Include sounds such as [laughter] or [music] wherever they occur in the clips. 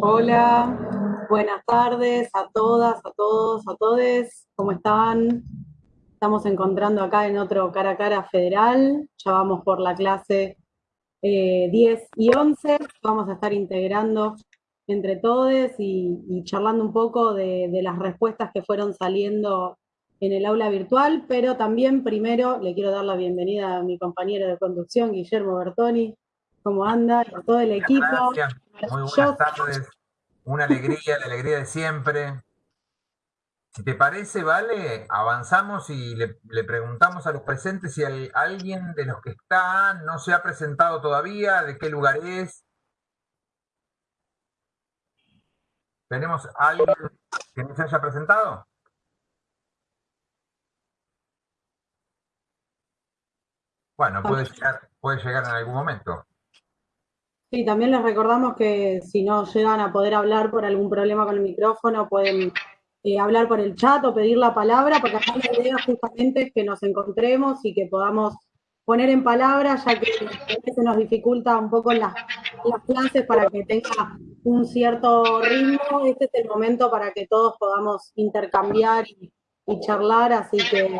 Hola, buenas tardes a todas, a todos, a todes. ¿Cómo están? Estamos encontrando acá en otro cara a cara federal. Ya vamos por la clase 10 eh, y 11. Vamos a estar integrando entre todos y, charlando un poco de las respuestas que fueron saliendo en el aula virtual, pero también primero le quiero dar la bienvenida a mi compañero de conducción, Guillermo Bertoni. ¿Cómo anda? Y todo el equipo. Gracias. Muy buenas tardes. Una alegría, la alegría de siempre. Si te parece, Vale, avanzamos y le, preguntamos a los presentes si alguien de los que está no se ha presentado todavía, de qué lugar es. ¿Tenemos alguien que no se haya presentado? Bueno, puede llegar, puede llegar en algún momento. Sí, también les recordamos que si no llegan a poder hablar por algún problema con el micrófono, pueden eh, hablar por el chat o pedir la palabra, porque acá la idea justamente es que nos encontremos y que podamos poner en palabras, ya que se nos dificulta un poco las, las clases para que tenga un cierto ritmo. Este es el momento para que todos podamos intercambiar y, charlar, así que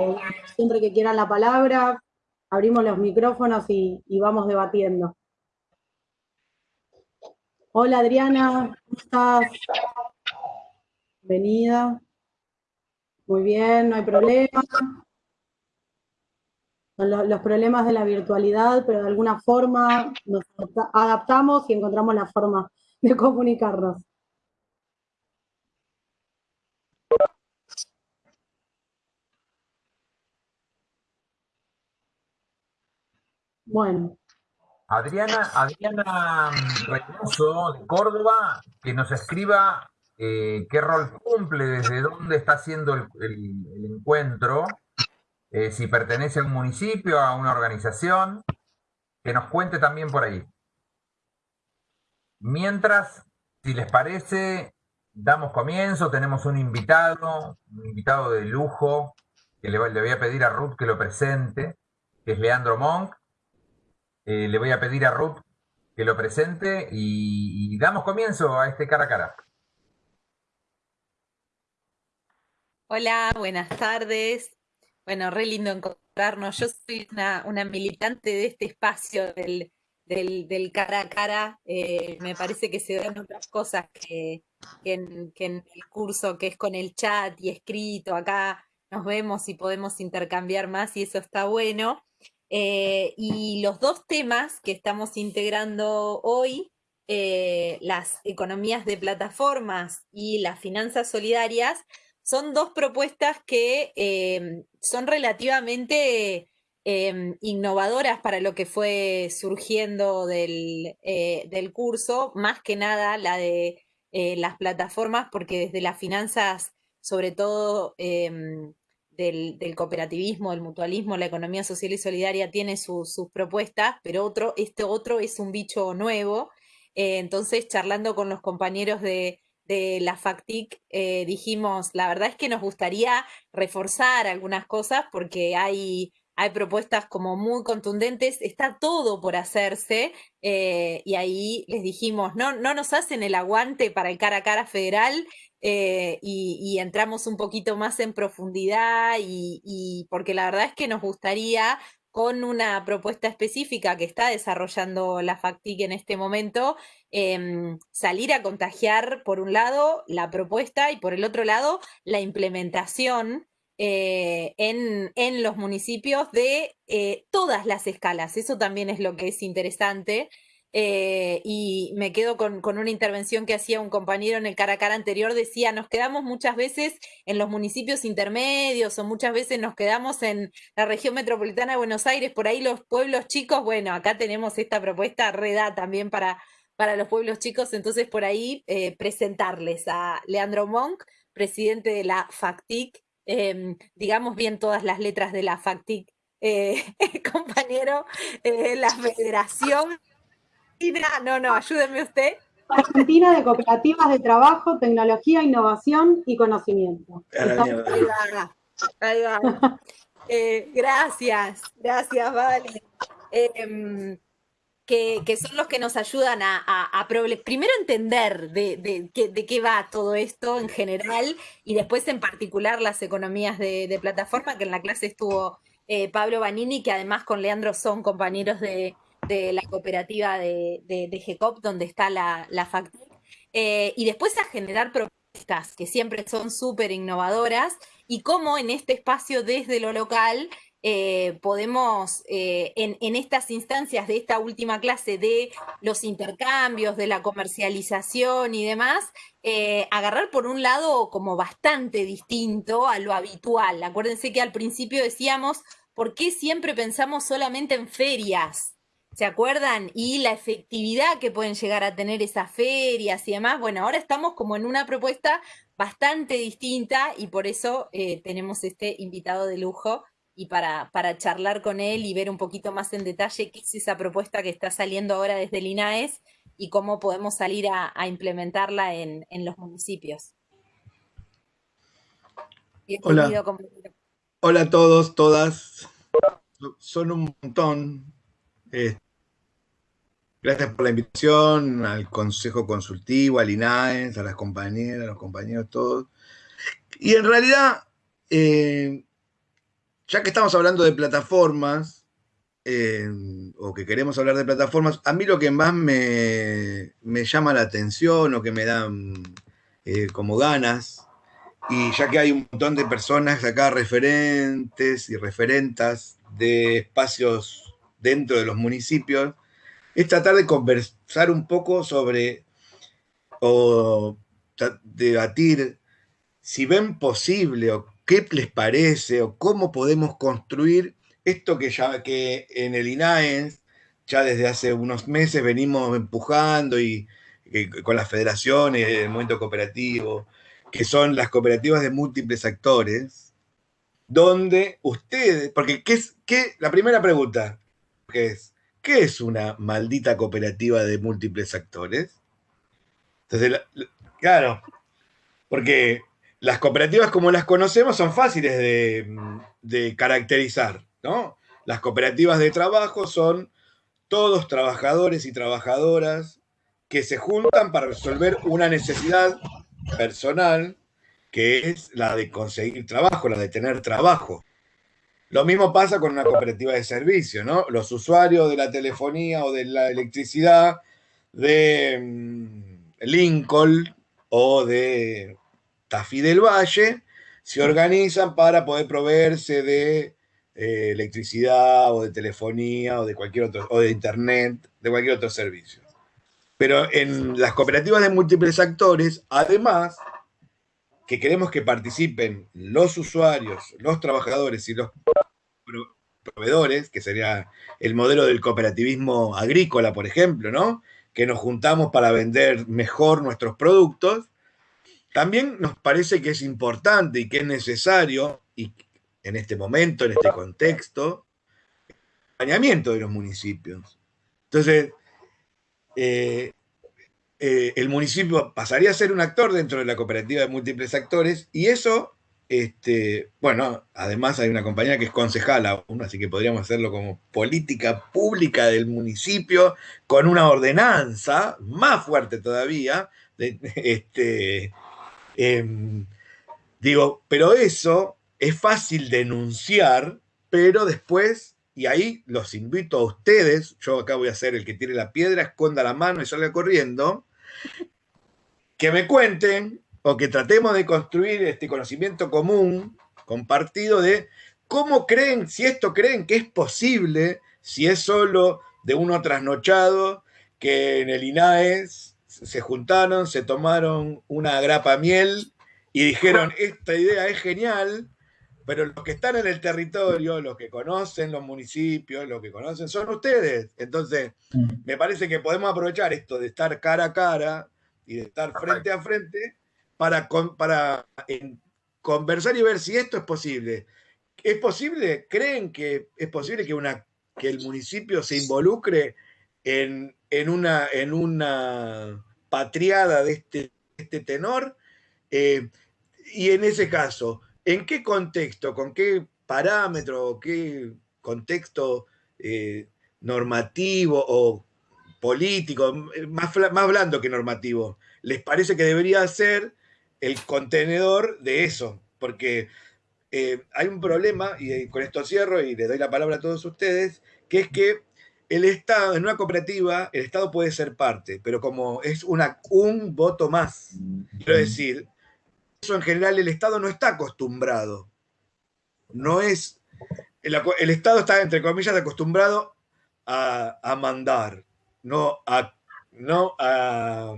siempre que quieran la palabra, abrimos los micrófonos y vamos debatiendo. Hola Adriana, ¿cómo estás? Bienvenida. Muy bien, no hay problema. Los, problemas de la virtualidad, pero de alguna forma nos adaptamos y encontramos la forma de comunicarnos. Bueno, Adriana, Adriana Reynoso de Córdoba, que nos escriba eh, qué rol cumple, desde dónde está haciendo el, encuentro, eh, si pertenece a un municipio, a una organización, que nos cuente también por ahí. Mientras, si les parece, damos comienzo, tenemos un invitado, un invitado de lujo, que le, le voy a pedir a Ruth que lo presente, que es Leandro Monk, eh, le voy a pedir a Ruth que lo presente y, damos comienzo a este cara a cara. Hola, buenas tardes. Bueno, re lindo encontrarnos. Yo soy una, militante de este espacio del, cara a cara. Eh, me parece que se dan otras cosas que, en, el curso, que es con el chat y escrito. Acá nos vemos y podemos intercambiar más y eso está bueno. Eh, y los dos temas que estamos integrando hoy, eh, las economías de plataformas y las finanzas solidarias, son dos propuestas que em, son relativamente em, innovadoras para lo que fue surgiendo del, eh, del curso, más que nada la de las plataformas, porque desde las finanzas, sobre todo del, cooperativismo, del mutualismo, la economía social y solidaria tiene sus propuestas, pero otro, este otro es un bicho nuevo. Eh, entonces, charlando con los compañeros de, la FACTIC, eh, dijimos, la verdad es que nos gustaría reforzar algunas cosas porque hay, hay propuestas como muy contundentes, está todo por hacerse, eh, y ahí les dijimos, no, no nos hacen el aguante para el cara a cara federal, eh, y, entramos un poquito más en profundidad y, porque la verdad es que nos gustaría con una propuesta específica que está desarrollando la FACTIC en este momento, em, salir a contagiar por un lado la propuesta y por el otro lado la implementación eh, en, en, los municipios de eh, todas las escalas. Eso también es lo que es interesante. Eh, y me quedo con, una intervención que hacía un compañero en el cara a cara anterior, decía, nos quedamos muchas veces en los municipios intermedios o muchas veces nos quedamos en la región metropolitana de Buenos Aires, por ahí los pueblos chicos, bueno, acá tenemos esta propuesta reda también para, para los pueblos chicos, entonces por ahí eh, presentarles a Leandro Monk, presidente de la FACTIC, em, digamos bien todas las letras de la FACTIC, eh, [laughs] compañero, la Federación no, no, ayúdeme usted. Argentina de Cooperativas de Trabajo, Tecnología, Innovación y Conocimiento. Ahí va. Eh, gracias, gracias, Vale. Em, que, son los que nos ayudan a, primero entender de, qué va todo esto en general y después en particular las economías de, plataforma, que en la clase estuvo eh, Pablo Banini, que además con Leandro son compañeros de, la cooperativa de, de, GECOP, donde está la, la eh, y después a generar propuestas que siempre son súper innovadoras y cómo en este espacio desde lo local eh, podemos eh, en, estas instancias de esta última clase de los intercambios, de la comercialización y demás, agarrar por un lado como bastante distinto a lo habitual. Acuérdense que al principio decíamos, ¿por qué siempre pensamos solamente en ferias? ¿Se acuerdan? Y la efectividad que pueden llegar a tener esas ferias y demás. Bueno, ahora estamos como en una propuesta bastante distinta y por eso tenemos este invitado de lujo y para, para, charlar con él y ver un poquito más en detalle qué es esa propuesta que está saliendo ahora desde el INAES y cómo podemos salir a, implementarla en, los municipios. Hola. Hola a todos, todas. Son un montón. Eh, gracias por la invitación al Consejo Consultivo, al INAES, a las compañeras, a los compañeros, todos. Y en realidad, eh, ya que estamos hablando de plataformas, eh, o que queremos hablar de plataformas, a mí lo que más me, llama la atención o que me dan eh, como ganas, y ya que hay un montón de personas acá referentes y referentas de espacios dentro de los municipios, es tratar de conversar un poco sobre o debatir si ven posible o qué les parece o cómo podemos construir esto que ya que en el INAES ya desde hace unos meses venimos empujando y, con las federaciones, el movimiento cooperativo, que son las cooperativas de múltiples actores, donde ustedes, porque ¿qué es, qué, la primera pregunta que es, ¿qué es una maldita cooperativa de múltiples actores? Entonces, claro, porque las cooperativas como las conocemos son fáciles de, caracterizar, ¿no? Las cooperativas de trabajo son todos trabajadores y trabajadoras que se juntan para resolver una necesidad personal que es la de conseguir trabajo, la de tener trabajo. Lo mismo pasa con una cooperativa de servicio, ¿no? Los usuarios de la telefonía o de la electricidad de mm, Lincoln o de Tafí del Valle se organizan para poder proveerse de eh, electricidad o de telefonía o de cualquier otro, o de internet, de cualquier otro servicio. Pero en las cooperativas de múltiples actores, además, que queremos que participen los usuarios, los trabajadores y los proveedores, que sería el modelo del cooperativismo agrícola, por ejemplo, ¿no? Que nos juntamos para vender mejor nuestros productos, también nos parece que es importante y que es necesario, y en este momento, en este contexto, el acompañamiento de los municipios. Entonces, eh, eh, el municipio pasaría a ser un actor dentro de la cooperativa de múltiples actores y eso, este, bueno, además hay una compañía que es concejal aún, así que podríamos hacerlo como política pública del municipio con una ordenanza más fuerte todavía, este, Em, digo, pero eso es fácil denunciar, pero después, y ahí los invito a ustedes, yo acá voy a ser el que tire la piedra, esconda la mano y salga corriendo, [laughs] que me cuenten o que tratemos de construir este conocimiento común, compartido de cómo creen, si esto creen que es posible, si es solo de uno trasnochado, que en el INAES se juntaron, se tomaron una grapa miel y dijeron, esta idea es genial, pero los que están en el territorio, los que conocen los municipios, los que conocen, son ustedes. Entonces, mm. me parece que podemos aprovechar esto de estar cara a cara y de estar frente a frente para, para conversar y ver si esto es posible. ¿Es posible? ¿Creen que es posible que, una, que el municipio se involucre en, en, una, en una patriada de este, este tenor. Eh, y en ese caso, ¿en qué contexto, con qué parámetro, qué contexto eh, normativo o político, más, más blando que normativo, les parece que debería ser el contenedor de eso, porque eh, hay un problema, y con esto cierro y le doy la palabra a todos ustedes, que es que el Estado, en una cooperativa, el Estado puede ser parte, pero como es una, un voto más, quiero decir, eso en general el Estado no está acostumbrado. No es, el, Estado está, entre comillas, acostumbrado a, a mandar, no a, no a,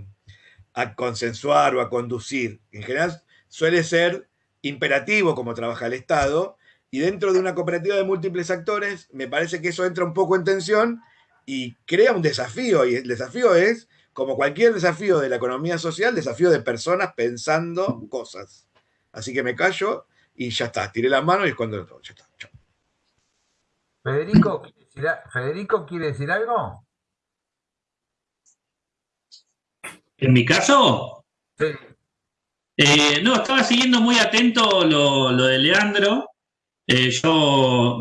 a consensuar o a conducir. En general suele ser imperativo como trabaja el Estado, y dentro de una cooperativa de múltiples actores, me parece que eso entra un poco en tensión y crea un desafío, y el desafío es, como cualquier desafío de la economía social, desafío de personas pensando cosas. Así que me callo y ya está, tiré la mano y es cuando ya está. Federico, ¿Federico quiere decir algo? ¿En mi caso? Sí. Eh, no, estaba siguiendo muy atento lo, de Leandro. Eh, yo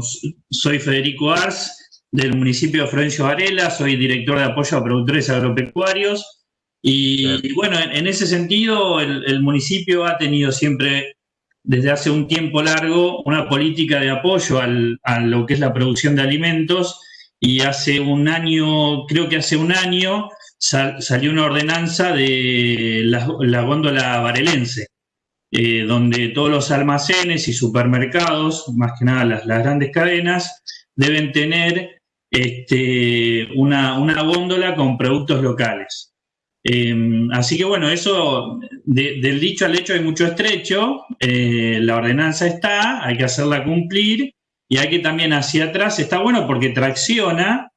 soy Federico Ars, del municipio de Florencio Varela, soy director de apoyo a productores agropecuarios. Y, bueno, en, ese sentido, el, municipio ha tenido siempre, desde hace un tiempo largo, una política de apoyo a lo que es la producción de alimentos. Y hace un año, creo que hace un año, salió una ordenanza de la, góndola varelense, eh, donde todos los almacenes y supermercados, más que nada las, grandes cadenas, deben tener este, una, góndola con productos locales. Em, así que bueno, eso del dicho al hecho hay mucho estrecho, eh, la ordenanza está, hay que hacerla cumplir y hay que también hacia atrás, está bueno porque tracciona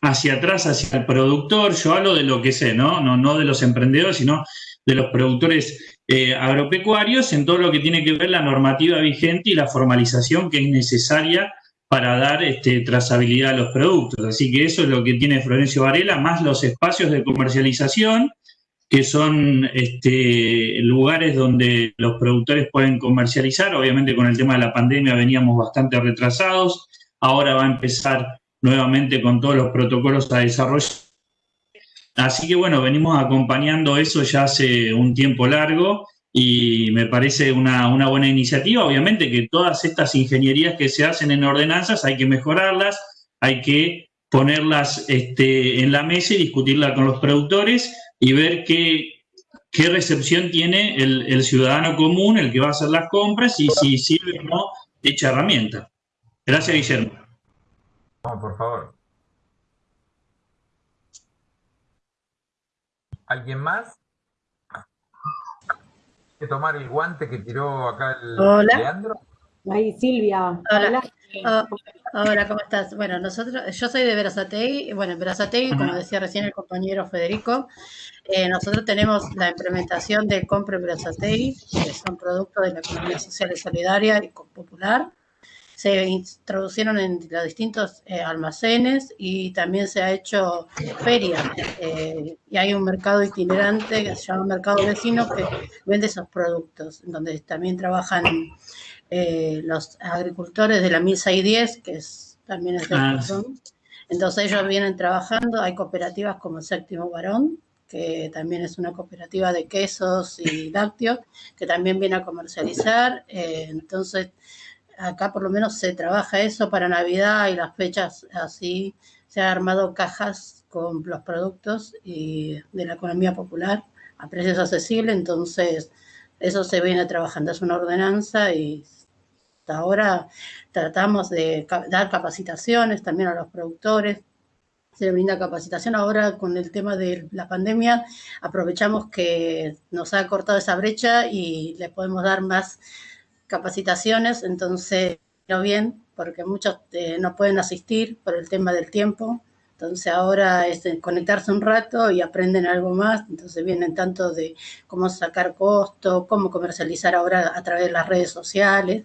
hacia atrás, hacia el productor, yo hablo de lo que sé, ¿no? No, no de los emprendedores, sino de los productores eh, agropecuarios en todo lo que tiene que ver la normativa vigente y la formalización que es necesaria para dar este, trazabilidad a los productos. Así que eso es lo que tiene Florencio Varela, más los espacios de comercialización, que son este, lugares donde los productores pueden comercializar. Obviamente con el tema de la pandemia veníamos bastante retrasados, ahora va a empezar nuevamente con todos los protocolos a desarrollar. Así que bueno, venimos acompañando eso ya hace un tiempo largo y me parece una, buena iniciativa. Obviamente que todas estas ingenierías que se hacen en ordenanzas hay que mejorarlas, hay que ponerlas este, en la mesa y discutirlas con los productores y ver qué, qué recepción tiene el, el, ciudadano común, el que va a hacer las compras y si sirve o no dicha herramienta. Gracias, Guillermo por favor. ¿Alguien más? Que tomar el guante que tiró acá el Hola. Leandro? Ahí, Silvia. Hola. Ah, hola. ¿cómo estás? Bueno, nosotros, yo soy de Verazatei, bueno, en Verazatei, como decía recién el compañero Federico, eh, nosotros tenemos la implementación de Compre Verazatei, que son productos de la economía social y solidaria y popular, se introducieron en los distintos eh, almacenes y también se ha hecho feria. Eh, y hay un mercado itinerante que se llama Mercado Vecino que vende esos productos, donde también trabajan eh, los agricultores de la MISA y 10, que es, también es de ah, Entonces ellos vienen trabajando, hay cooperativas como Séptimo Varón, que también es una cooperativa de quesos y lácteos, que también viene a comercializar. entonces, acá por lo menos se trabaja eso para Navidad y las fechas así. Se han armado cajas con los productos de la economía popular a precios accesibles, entonces eso se viene trabajando, es una ordenanza y hasta ahora tratamos de dar capacitaciones también a los productores, se brinda capacitación. Ahora con el tema de la pandemia aprovechamos que nos ha cortado esa brecha y le podemos dar más capacitaciones, entonces, no bien, porque muchos eh, no pueden asistir por el tema del tiempo. Entonces ahora es conectarse un rato y aprenden algo más. Entonces vienen tanto de cómo sacar costo, cómo comercializar ahora a través de las redes sociales.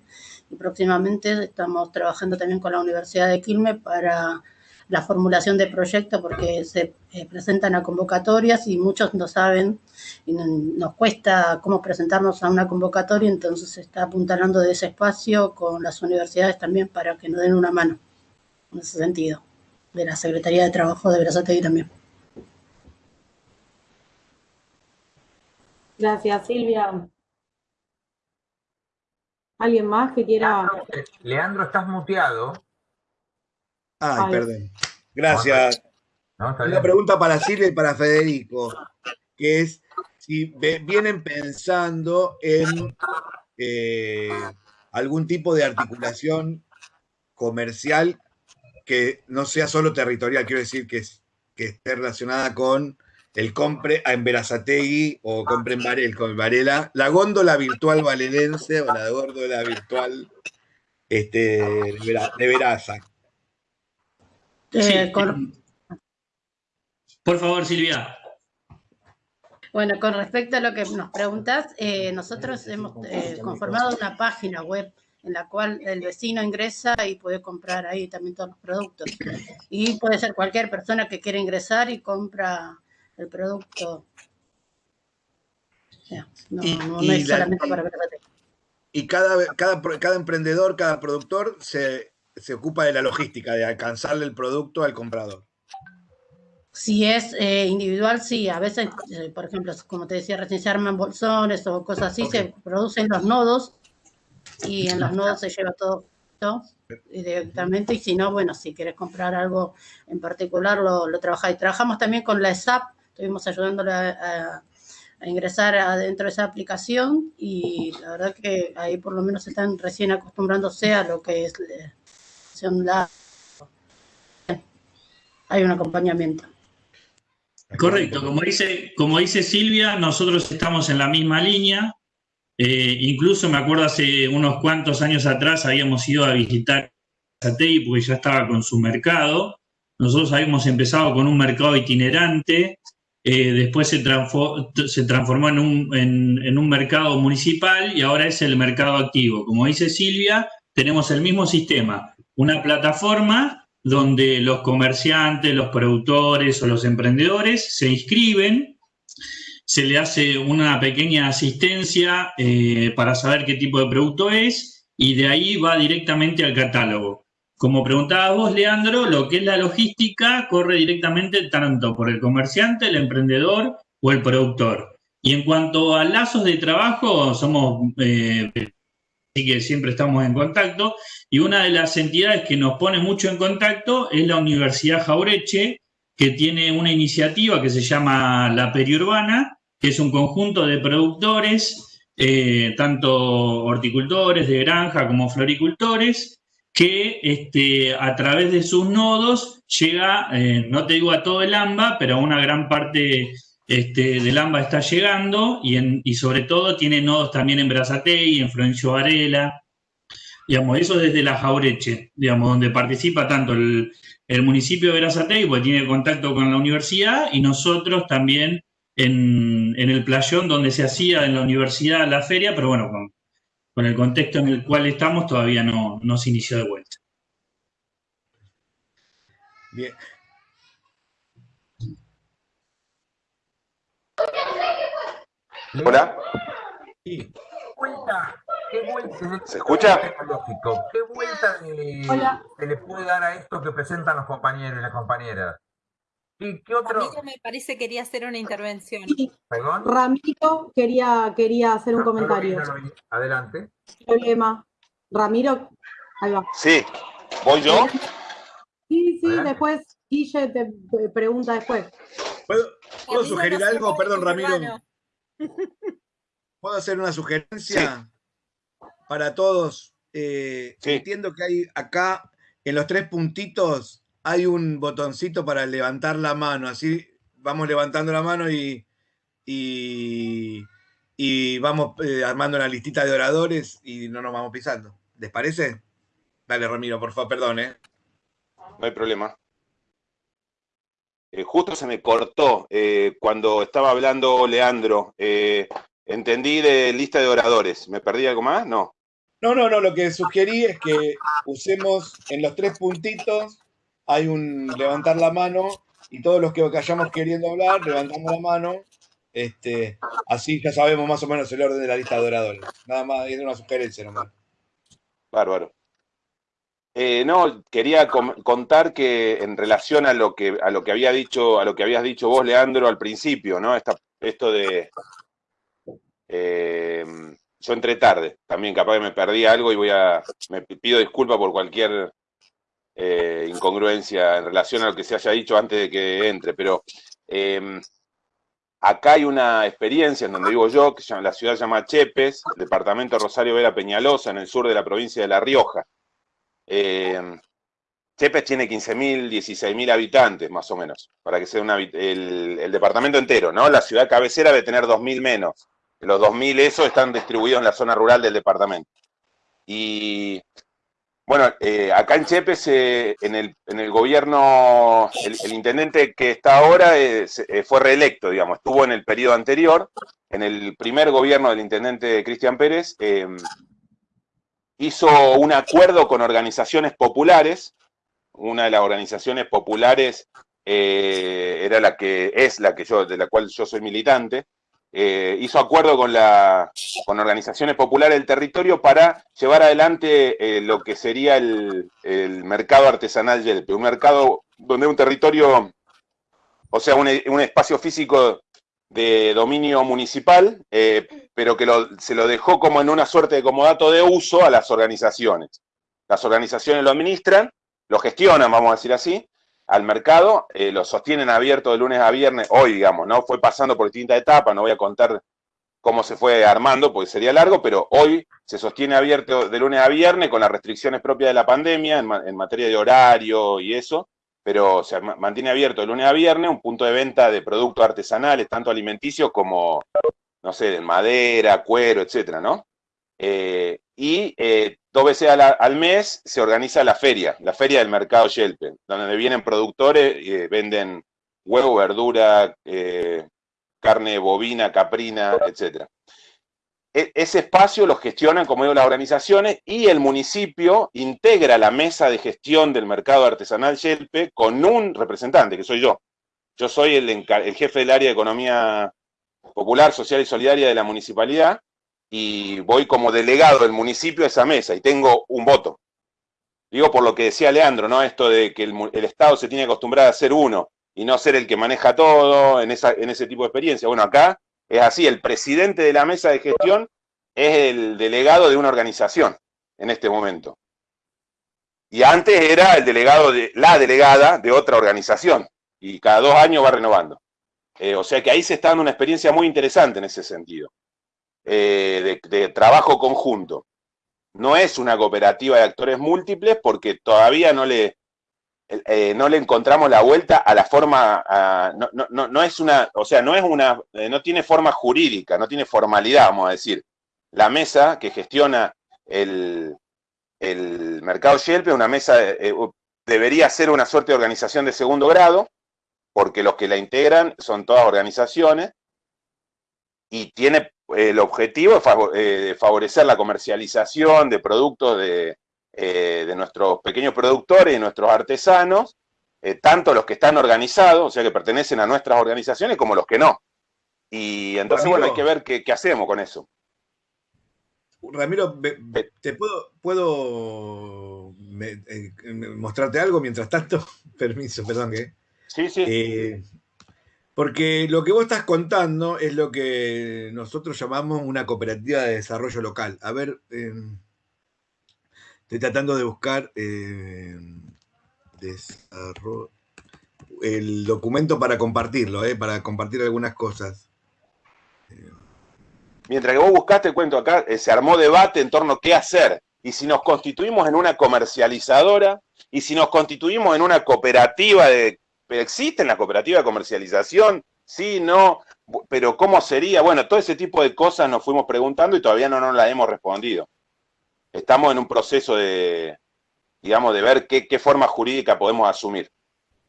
Y próximamente estamos trabajando también con la Universidad de Quilmes para la formulación de proyecto porque se eh, presentan a convocatorias y muchos no saben y nos cuesta cómo presentarnos a una convocatoria, entonces se está apuntalando de ese espacio con las universidades también para que nos den una mano en ese sentido, de la Secretaría de Trabajo de Berazategui también. Gracias, Silvia. ¿Alguien más que quiera...? Leandro, estás muteado. Ay, perdón. Gracias. Una pregunta para Silvia y para Federico, que es si vienen pensando en eh, algún tipo de articulación comercial que no sea solo territorial, quiero decir que, que esté relacionada con el compre en Verazategui o compre en Varel, con Varela, la góndola virtual valerense o la góndola virtual este, de Veraza. Eh, Por favor, Silvia. Bueno, con respecto a lo que nos preguntas, eh, nosotros hemos eh, conformado una página web en la cual el vecino ingresa y puede comprar ahí también todos los productos. Y puede ser cualquier persona que quiera ingresar y compra el producto. no, y, es solamente para Y cada, cada, cada emprendedor, cada productor se, se ocupa de la logística, de alcanzarle el producto al comprador. Si es eh, individual, sí. A veces, eh, por ejemplo, como te decía recién, se arman bolsones o cosas así, se producen los nodos y en los nodos se lleva todo, directamente. Y si no, bueno, si quieres comprar algo en particular, lo, lo trabajáis. Trabajamos también con la SAP, estuvimos ayudándole a, ingresar adentro de esa aplicación y la verdad que ahí por lo menos están recién acostumbrándose a lo que es Hay un acompañamiento. Correcto, como dice, como dice Silvia, nosotros estamos en la misma línea. Eh, incluso me acuerdo hace unos cuantos años atrás habíamos ido a visitar Satei porque ya estaba con su mercado. Nosotros habíamos empezado con un mercado itinerante, eh, después se, transformó en un mercado municipal y ahora es el mercado activo. Como dice Silvia, tenemos el mismo sistema, una plataforma donde los comerciantes, los productores o los emprendedores se inscriben, se le hace una pequeña asistencia eh, para saber qué tipo de producto es y de ahí va directamente al catálogo. Como preguntabas vos, Leandro, lo que es la logística corre directamente tanto por el comerciante, el emprendedor o el productor. Y en cuanto a lazos de trabajo, somos eh, así que siempre estamos en contacto. Y una de las entidades que nos pone mucho en contacto es la Universidad Jaureche, que tiene una iniciativa que se llama La Periurbana, que es un conjunto de productores, eh, tanto horticultores de granja como floricultores, que este, a través de sus nodos llega, eh, no te digo a todo el AMBA, pero a una gran parte este, del AMBA está llegando y, sobre todo tiene nodos también en Brazatei, en Florencio Varela, digamos, eso desde la Jaureche, digamos, donde participa tanto el, municipio de Brazatei, porque tiene contacto con la universidad, y nosotros también en, el playón donde se hacía en la universidad la feria, pero bueno, con, el contexto en el cual estamos todavía no, no se inició de vuelta. Bien, Hola. Sí. Vuelta, ¿qué vuelta? ¿Se escucha? ¿Qué vuelta se le puede dar a esto que presentan los compañeros y las compañeras? ¿Y qué otro? Ramiro me parece quería hacer una intervención. ¿Perdón? Ramiro quería, quería hacer un comentario. Adelante. Problema. Ramiro, ahí va. Sí, ¿voy yo? Sí, sí, después Guille te pregunta después. ¿Puedo, sugerir algo? Perdón, Ramiro. ¿Puedo hacer una sugerencia para todos? Eh, entiendo que hay acá, en los tres puntitos, hay un botoncito para levantar la mano. Así vamos levantando la mano y, y, vamos eh, armando una listita de oradores y no nos vamos pisando. ¿Les parece? Dale, Ramiro, por favor, perdón, ¿eh? No hay problema. Eh, justo se me cortó eh, cuando estaba hablando Leandro. Eh, entendí de lista de oradores. ¿Me perdí algo más? No. No, no, no. Lo que sugerí es que usemos en los tres puntitos, hay un levantar la mano y todos los que vayamos queriendo hablar, levantamos la mano. Este, así ya sabemos más o menos el orden de la lista de oradores. Nada más, es una sugerencia nomás. Bárbaro. Eh, no, quería contar que en relación a lo que a lo que había dicho, a lo que habías dicho vos, Leandro, al principio, ¿no? esto de Eh, yo entré tarde, también capaz que me perdí algo y voy a, me pido disculpas por cualquier eh, incongruencia en relación a lo que se haya dicho antes de que entre, pero em, acá hay una experiencia en donde vivo yo, que la ciudad se llama Chepes, departamento Rosario Vera Peñalosa, en el sur de la provincia de La Rioja. Em, Chepes tiene 15.000, 16.000 habitantes, más o menos, para que sea una, el, el, departamento entero, ¿no? La ciudad cabecera debe tener 2.000 menos. Los 2.000 esos están distribuidos en la zona rural del departamento. Y bueno, eh, acá en Chepes, eh, en, el, en, el, gobierno, el, intendente que está ahora eh, fue reelecto, digamos, estuvo en el periodo anterior, en el primer gobierno del intendente Cristian Pérez, hizo un acuerdo con organizaciones populares, una de las organizaciones populares era la que es la que yo, de la cual yo soy militante, eh, hizo acuerdo con, la, con organizaciones populares del territorio para llevar adelante eh, lo que sería el, mercado artesanal Yelpe, un mercado donde un territorio, o sea, un, espacio físico de dominio municipal, eh, pero que se lo dejó como en una suerte de comodato de uso a las organizaciones. Las organizaciones lo administran, lo gestionan, vamos a decir así, al mercado, eh, lo sostienen abierto de lunes a viernes, hoy digamos, ¿no? Fue pasando por distintas etapas, no voy a contar cómo se fue armando, porque sería largo, pero hoy se sostiene abierto de lunes a viernes con las restricciones propias de la pandemia en, materia de horario y eso, pero se mantiene abierto de lunes a viernes un punto de venta de productos artesanales, tanto alimenticios como, no sé, de madera, cuero, etcétera, ¿no? Eh, y eh, dos veces al, mes se organiza la feria, la feria del mercado Yelpe, donde vienen productores eh, venden huevo, verdura, eh, carne bovina, caprina, etc. E, ese espacio lo gestionan, como digo, las organizaciones y el municipio integra la mesa de gestión del mercado artesanal Yelpe con un representante, que soy yo. Yo soy el, el jefe del área de economía popular, social y solidaria de la municipalidad y voy como delegado del municipio a esa mesa y tengo un voto. Digo por lo que decía Leandro, ¿no? Esto de que el, Estado se tiene acostumbrado a ser uno y no ser el que maneja todo en, esa, en ese tipo de experiencia. Bueno, acá es así, el presidente de la mesa de gestión es el delegado de una organización en este momento. Y antes era el delegado de la delegada de otra organización. Y cada dos años va renovando. Eh, o sea que ahí se está dando una experiencia muy interesante en ese sentido. Eh, de, trabajo conjunto. No es una cooperativa de actores múltiples porque todavía no le, eh, no le encontramos la vuelta a la forma, no, es una, o sea, no es una, no tiene forma jurídica, no tiene formalidad, vamos a decir. La mesa que gestiona el, el mercado Yelp una mesa, debería ser una suerte de organización de segundo grado, porque los que la integran son todas organizaciones, y tiene el objetivo es eh, favorecer la comercialización de productos eh, de, nuestros pequeños productores y nuestros artesanos, eh, tanto los que están organizados, o sea, que pertenecen a nuestras organizaciones, como los que no. Y entonces, bueno, hay que ver qué, hacemos con eso. Ramiro, ¿te puedo, puedo mostrarte algo mientras tanto? [laughs] Permiso, perdón que... Sí, sí. Porque lo que vos estás contando es lo que nosotros llamamos una cooperativa de desarrollo local. A ver, em, estoy tratando de buscar em, el documento para compartirlo, eh, para compartir algunas cosas. Mientras que vos buscaste, cuento acá, eh, se armó debate en torno a qué hacer. Y si nos constituimos en una comercializadora, y si nos constituimos en una cooperativa de pero existe la cooperativa de comercialización, sí, no, pero ¿cómo sería? Bueno, todo ese tipo de cosas nos fuimos preguntando y todavía no nos la hemos respondido. Estamos en un proceso de, digamos, de ver qué, forma jurídica podemos asumir.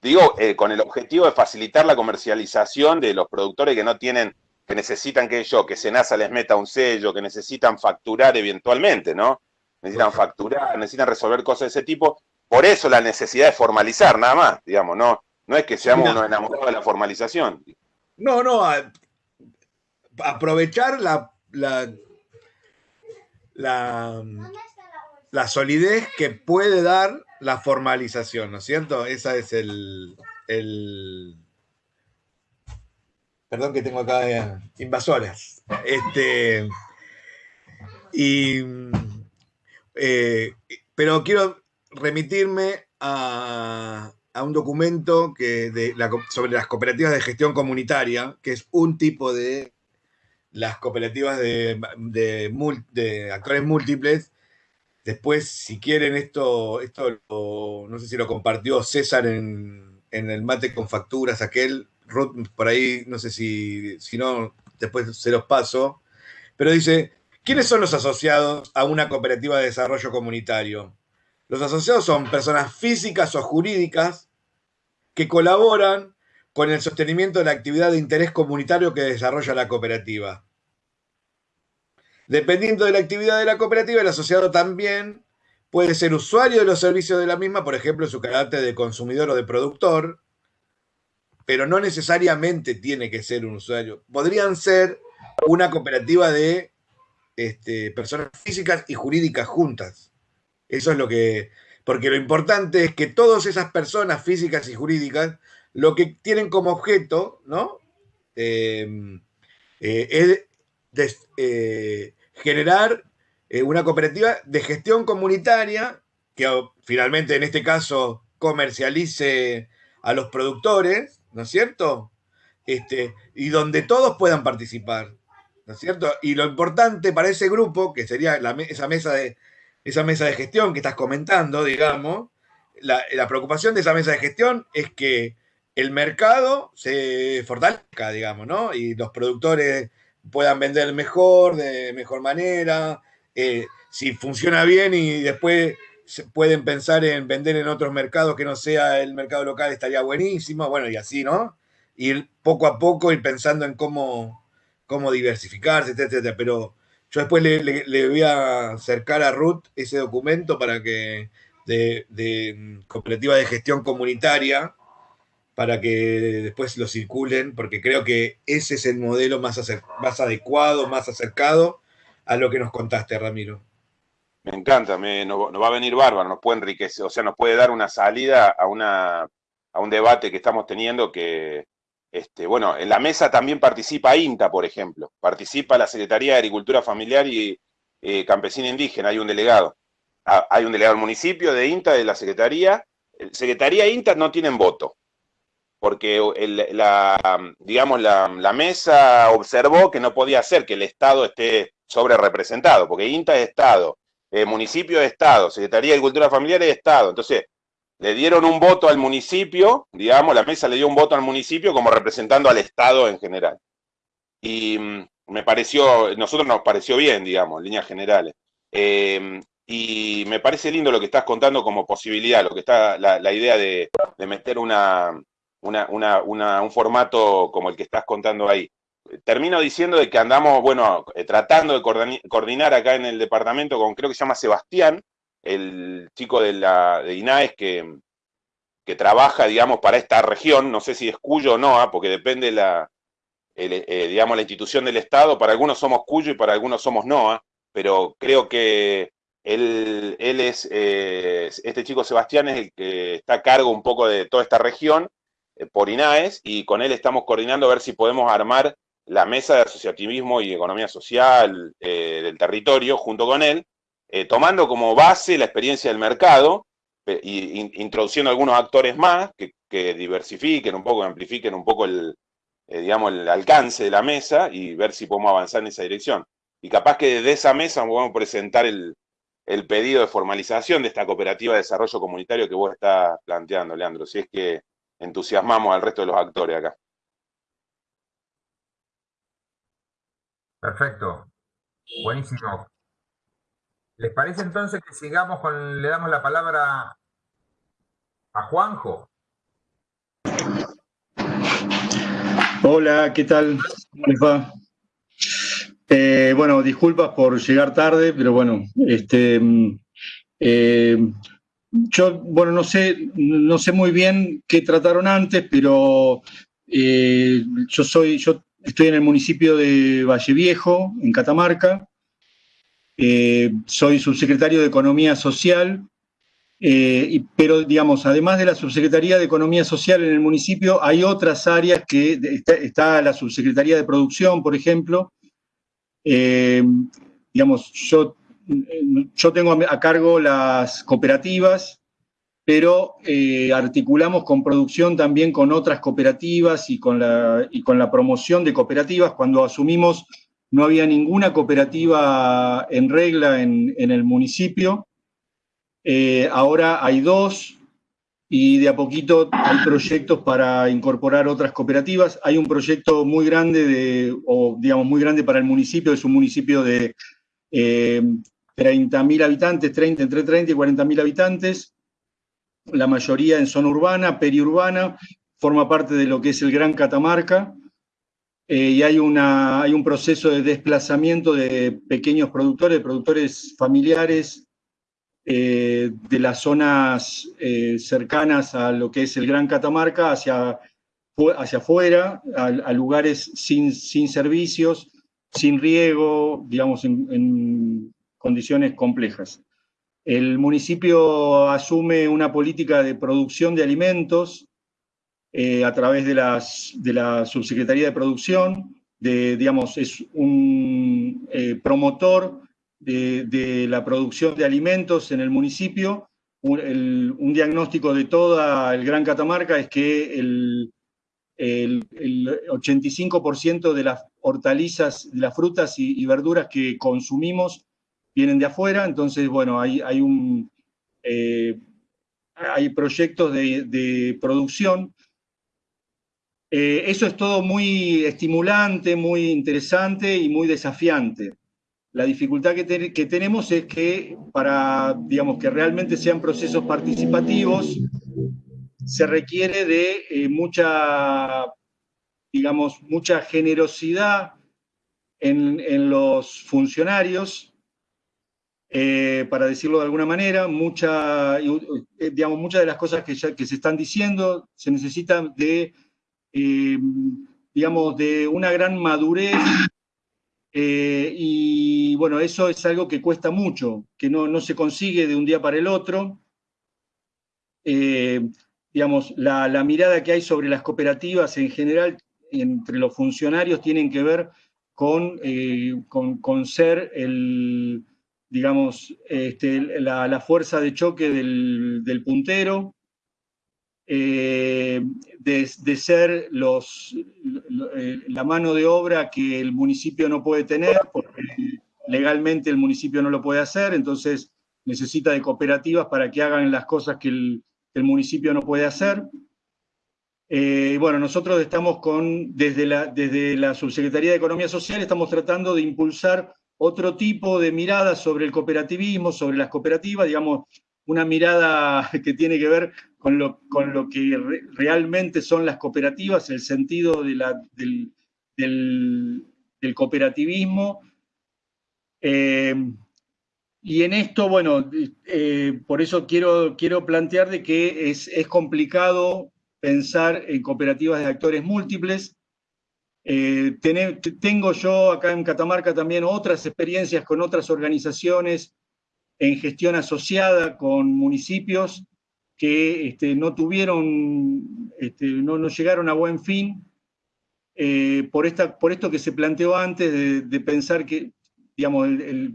Digo, eh, con el objetivo de facilitar la comercialización de los productores que no tienen, que necesitan que yo, que Senasa les meta un sello, que necesitan facturar eventualmente, ¿no? Necesitan facturar, necesitan resolver cosas de ese tipo. Por eso la necesidad de formalizar, nada más, digamos, no, no es que seamos unos enamorados de la formalización. No, no, aprovechar la, la, solidez que puede dar la formalización, ¿no es cierto? Esa es el, Perdón que tengo acá eh, invasoras. Este, y, eh, pero quiero remitirme a, un documento que sobre las cooperativas de gestión comunitaria, que es un tipo de las cooperativas de, de, actores múltiples. Después, si quieren, esto, esto no sé si lo compartió César en, en el mate con facturas, aquel, Ruth, por ahí, no sé si, si no, después se los paso. Pero dice, ¿quiénes son los asociados a una cooperativa de desarrollo comunitario? Los asociados son personas físicas o jurídicas que colaboran con el sostenimiento de la actividad de interés comunitario que desarrolla la cooperativa. Dependiendo de la actividad de la cooperativa, el asociado también puede ser usuario de los servicios de la misma, por ejemplo, en su carácter de consumidor o de productor, pero no necesariamente tiene que ser un usuario. Podrían ser una cooperativa de este, personas físicas y jurídicas juntas. Eso es lo que... Porque lo importante es que todas esas personas físicas y jurídicas lo que tienen como objeto, ¿no? Em, eh, es eh, generar eh, una cooperativa de gestión comunitaria que finalmente en este caso comercialice a los productores, ¿no es cierto? Este, y donde todos puedan participar, ¿no es cierto? Y lo importante para ese grupo, que sería esa, mesa de, esa mesa de gestión que estás comentando, digamos, la, la preocupación de esa mesa de gestión es que el mercado se fortalezca, digamos, ¿no? Y los productores puedan vender mejor, de mejor manera, eh, si funciona bien y después pueden pensar en vender en otros mercados que no sea el mercado local, estaría buenísimo, bueno, y así, ¿no? Ir poco a poco, ir pensando en cómo, cómo diversificarse, etcétera, Pero yo después le, voy a acercar a Ruth ese documento para que de, de cooperativa de gestión comunitaria, para que después lo circulen, porque creo que ese es el modelo más, más adecuado, más acercado a lo que nos contaste, Ramiro. Me encanta, me, nos, va a venir bárbaro, nos puede enriquecer, o sea, nos puede dar una salida a, una, a un debate que estamos teniendo que, este, bueno, en la mesa también participa INTA, por ejemplo, participa la Secretaría de Agricultura Familiar y eh, Campesina Indígena, hay un delegado. Ah, hay un delegado del municipio, de INTA, de la Secretaría. Secretaría e INTA no tienen voto, porque la, digamos, la, mesa observó que no podía ser que el Estado esté sobre representado, porque INTA es Estado, eh, municipio es Estado, Secretaría de Agricultura Familiar es Estado. Entonces, le dieron un voto al municipio, digamos, la mesa le dio un voto al municipio como representando al Estado en general. Y mm, me pareció, nosotros nos pareció bien, digamos, en líneas generales. Eh, y me parece lindo lo que estás contando como posibilidad, lo que está la, idea de meter un formato como el que estás contando ahí. Termino diciendo de que andamos, bueno, eh, tratando de coordinar acá en el departamento con, creo que se llama Sebastián, el chico de, la, de INAES que, que trabaja, digamos, para esta región, no sé si es Cuyo o no, ¿ah? porque depende la, eh, digamos, la institución del Estado, para algunos somos Cuyo y para algunos somos NOA, pero creo que él, él es, eh, este chico Sebastián es el que está a cargo un poco de toda esta región eh, por INAES y con él estamos coordinando a ver si podemos armar la mesa de asociativismo y economía social del territorio junto con él, eh, tomando como base la experiencia del mercado e introduciendo algunos actores más que, diversifiquen un poco, amplifiquen un poco el, digamos, el alcance de la mesa y ver si podemos avanzar en esa dirección. Y capaz que desde esa mesa podemos presentar el, el pedido de formalización de esta cooperativa de desarrollo comunitario que vos estás planteando, Leandro, si es que entusiasmamos al resto de los actores acá. Perfecto. Buenísimo. ¿Les parece entonces que sigamos con, le damos la palabra a Juanjo? Hola, ¿qué tal? ¿Cómo les va? Eh, bueno, disculpas por llegar tarde, pero bueno, este, mm, eh, yo, bueno, no sé, no sé muy bien qué trataron antes, pero eh, yo soy, yo estoy en el municipio de Valle Viejo, en Catamarca. Eh, soy subsecretario de Economía Social Eh, pero, digamos, además de la Subsecretaría de Economía Social en el municipio, hay otras áreas que está, la Subsecretaría de Producción, por ejemplo. Eh, digamos, yo, yo tengo a cargo las cooperativas, pero articulamos con producción también con otras cooperativas y con, la, y con la promoción de cooperativas. Cuando asumimos no había ninguna cooperativa en regla en, el municipio. Eh, ahora hay dos y de a poquito hay proyectos para incorporar otras cooperativas. Hay un proyecto muy grande, de, o digamos muy grande para el municipio, es un municipio de eh, 30.000 habitantes, 30, entre 30 y 40.000 habitantes, la mayoría en zona urbana, periurbana, forma parte de lo que es el Gran Catamarca, eh, y hay, una, hay un proceso de desplazamiento de pequeños productores, productores familiares eh, de las zonas eh, cercanas a lo que es el Gran Catamarca hacia, hacia afuera, a, lugares sin, sin, servicios, sin riego, digamos, en, condiciones complejas. El municipio asume una política de producción de alimentos eh, a través de, las, de la Subsecretaría de Producción, de, digamos, es un promotor de, la producción de alimentos en el municipio. Un, diagnóstico de toda el Gran Catamarca es que el, 85% de las hortalizas, de las frutas y, verduras que consumimos vienen de afuera, entonces, bueno, hay, hay, un, eh, hay proyectos de, producción. Eh, eso es todo muy estimulante, muy interesante y muy desafiante. La dificultad que, tenemos es que para, digamos, que realmente sean procesos participativos, se requiere de eh, mucha, digamos, mucha generosidad en, los funcionarios, eh, para decirlo de alguna manera, mucha, digamos, muchas de las cosas que, ya, que se están diciendo se necesitan de, digamos, de una gran madurez eh, y bueno, eso es algo que cuesta mucho, que no, se consigue de un día para el otro. Eh, digamos, la, mirada que hay sobre las cooperativas en general entre los funcionarios tienen que ver con, eh, con, ser el, digamos, este, la, fuerza de choque del, del puntero, eh, de, ser los, eh, la mano de obra que el municipio no puede tener, porque legalmente el municipio no lo puede hacer, entonces necesita de cooperativas para que hagan las cosas que el, municipio no puede hacer. Eh, bueno, nosotros estamos con, desde la, desde la Subsecretaría de Economía Social, estamos tratando de impulsar otro tipo de mirada sobre el cooperativismo, sobre las cooperativas, digamos, una mirada [laughs] que tiene que ver con lo, con lo que realmente son las cooperativas, el sentido del, del, cooperativismo. Eh, y en esto, bueno, eh, por eso quiero, quiero plantear de que es, es, complicado pensar en cooperativas de actores múltiples. Eh, tengo yo acá en Catamarca también otras experiencias con otras organizaciones en gestión asociada con municipios que este, no tuvieron, este, no, no, llegaron a buen fin eh, por, esta, por esto que se planteó antes de, pensar que, digamos,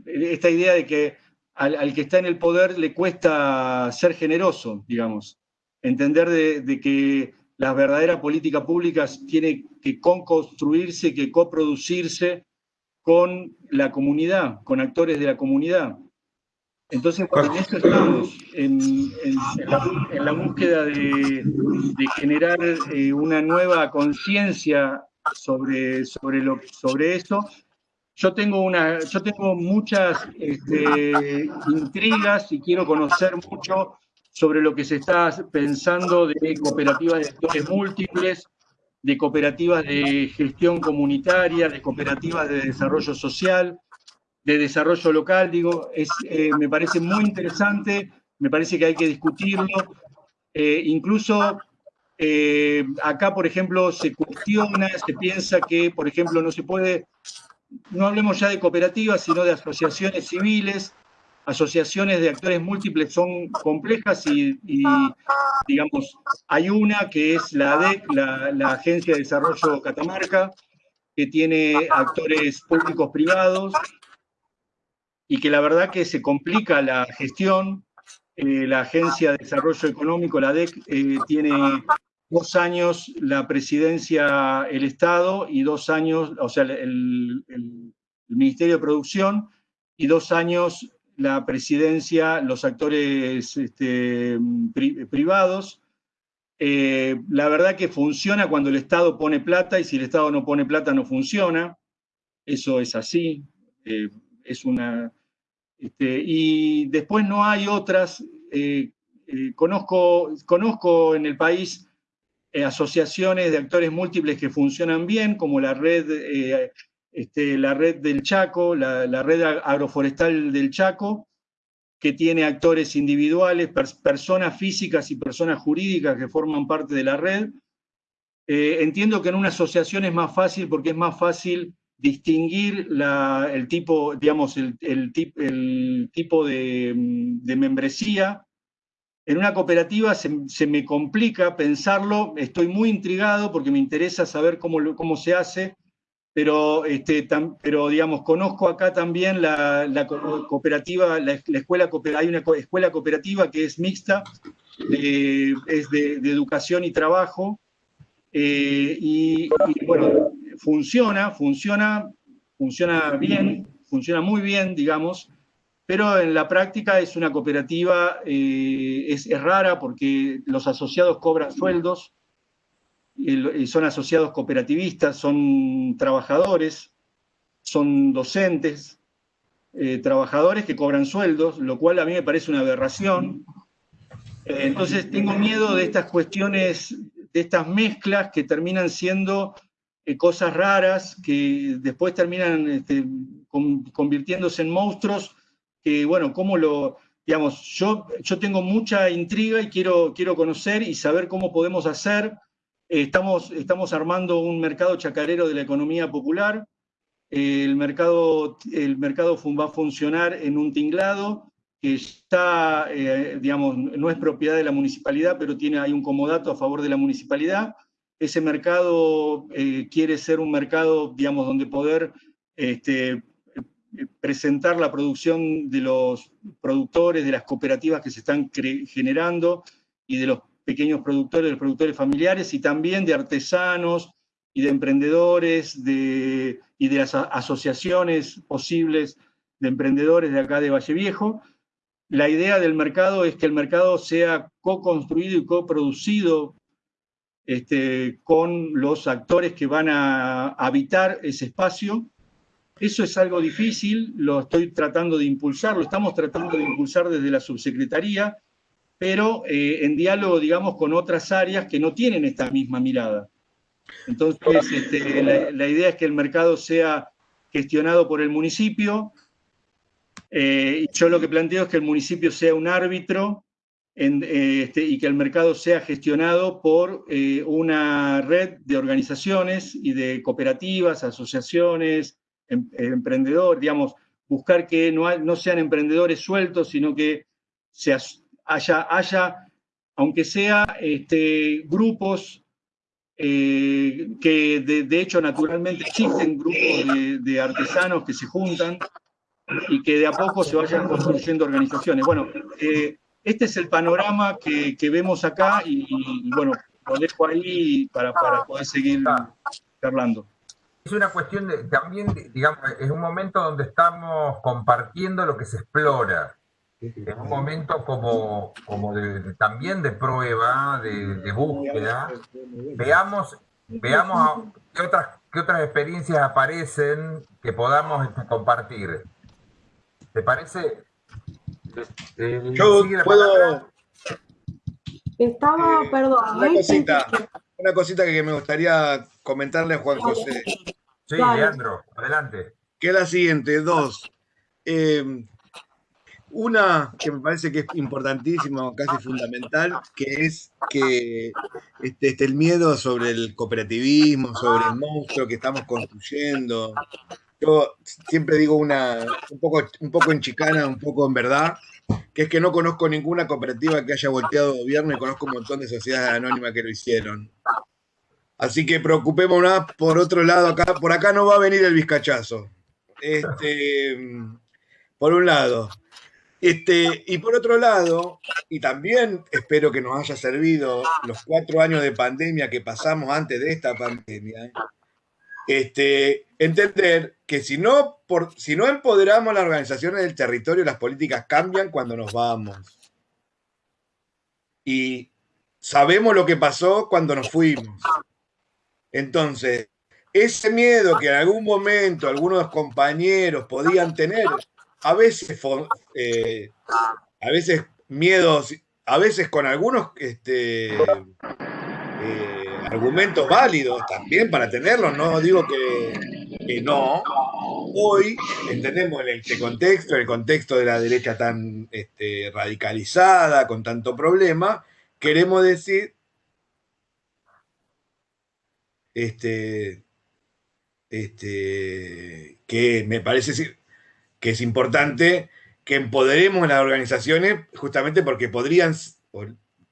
esta idea de que al, que está en el poder le cuesta ser generoso, digamos, entender de, que las verdaderas políticas públicas tienen que construirse que coproducirse con la comunidad, con actores de la comunidad. Entonces, en eso estamos, en, la, búsqueda de, generar eh, una nueva conciencia sobre, sobre, lo, sobre eso. Yo tengo, una, yo tengo muchas este, intrigas y quiero conocer mucho sobre lo que se está pensando de cooperativas de actores múltiples, de cooperativas de gestión comunitaria, de cooperativas de desarrollo social, de desarrollo local, digo, es, eh, me parece muy interesante, me parece que hay que discutirlo. Eh, incluso eh, acá, por ejemplo, se cuestiona, se piensa que, por ejemplo, no se puede, no hablemos ya de cooperativas, sino de asociaciones civiles, asociaciones de actores múltiples son complejas y, digamos, hay una que es la ADEC, la, Agencia de Desarrollo Catamarca, que tiene actores públicos privados y que la verdad que se complica la gestión. Eh, la Agencia de Desarrollo Económico, la ADEC, eh, tiene dos años la presidencia el Estado y dos años, o sea, el, Ministerio de Producción y dos años la presidencia, los actores este, privados. Eh, la verdad que funciona cuando el Estado pone plata y si el Estado no pone plata no funciona. Eso es así. Es una. Este, y después no hay otras. Eh, conozco, conozco en el país asociaciones de actores múltiples que funcionan bien, como la red este, la red del Chaco, la, red agroforestal del Chaco, que tiene actores individuales, personas físicas y personas jurídicas que forman parte de la red. Eh, entiendo que en una asociación es más fácil porque es más fácil distinguir el tipo, digamos, el, tipo de, membresía. En una cooperativa se, me complica pensarlo, estoy muy intrigado porque me interesa saber cómo, se hace, pero, este, digamos, conozco acá también la, cooperativa, la, escuela, hay una escuela cooperativa que es mixta, es de, educación y trabajo, eh, y, bueno, funciona, funciona, funciona bien, funciona muy bien, digamos, pero en la práctica es una cooperativa, eh, es, rara porque los asociados cobran sueldos, y son asociados cooperativistas, son trabajadores, son docentes, eh, trabajadores que cobran sueldos, lo cual a mí me parece una aberración. Eh, entonces tengo miedo de estas cuestiones, de estas mezclas que terminan siendo eh, cosas raras, que después terminan este, convirtiéndose en monstruos, que bueno, cómo lo, digamos, yo, yo tengo mucha intriga y quiero, quiero conocer y saber cómo podemos hacer Estamos, estamos armando un mercado chacarero de la economía popular. El mercado, el mercado va a funcionar en un tinglado que está, eh, digamos, no es propiedad de la municipalidad, pero tiene, hay un comodato a favor de la municipalidad. Ese mercado eh, quiere ser un mercado, digamos, donde poder este, presentar la producción de los productores, de las cooperativas que se están generando y de los pequeños productores, de los productores familiares y también de artesanos y de emprendedores de, y de las asociaciones posibles de emprendedores de acá de Valle Viejo. La idea del mercado es que el mercado sea co-construido y co-producido este, con los actores que van a habitar ese espacio. Eso es algo difícil, lo estoy tratando de impulsar, lo estamos tratando de impulsar desde la subsecretaría, pero eh, en diálogo, digamos, con otras áreas que no tienen esta misma mirada. Entonces, este, la, idea es que el mercado sea gestionado por el municipio. Eh, yo lo que planteo es que el municipio sea un árbitro eh, este, y que el mercado sea gestionado por una red de organizaciones y de cooperativas, asociaciones, em, emprendedores, digamos, buscar que no, no sean emprendedores sueltos, sino que se, haya, haya aunque sea este, grupos eh, que de, hecho naturalmente existen grupos de, artesanos que se juntan y que de a poco se vayan construyendo organizaciones. Bueno, eh, este es el panorama que, vemos acá y, bueno, lo dejo ahí para, para poder seguir charlando. Es una cuestión de, también, digamos, es un momento donde estamos compartiendo lo que se explora en un momento como, como también de prueba, de, búsqueda, veamos, veamos qué otras, qué otras experiencias aparecen que podamos este, compartir. ¿Te parece? Eh, Yo puedo... Estaba, eh, perdón. Una cosita, una cosita que me gustaría comentarle a Juan José. Sí, Leandro, adelante. Que es la siguiente, dos. Eh, una que me parece que es importantísima, casi fundamental, que es que este, este, el miedo sobre el cooperativismo, sobre el monstruo que estamos construyendo, yo siempre digo una, un poco, un poco en chicana, un poco en verdad, que es que no conozco ninguna cooperativa que haya volteado gobierno y conozco un montón de sociedades anónimas que lo hicieron. Así que preocupémonos por otro lado, acá, por acá no va a venir el vizcachazo. Este, por un lado. Este, y por otro lado, y también espero que nos haya servido los cuatro años de pandemia que pasamos antes de esta pandemia, este, entender que si no, por, si no empoderamos las organizaciones del territorio, las políticas cambian cuando nos vamos. Y sabemos lo que pasó cuando nos fuimos. Entonces, ese miedo que en algún momento algunos compañeros podían tener, a veces, eh, a veces miedos, a veces con algunos este, eh, argumentos válidos también para tenerlos, no digo que, no. Hoy entendemos en este contexto, el contexto de la derecha tan este, radicalizada, con tanto problema, queremos decir este, este, que me parece que es importante que empoderemos las organizaciones justamente porque podrían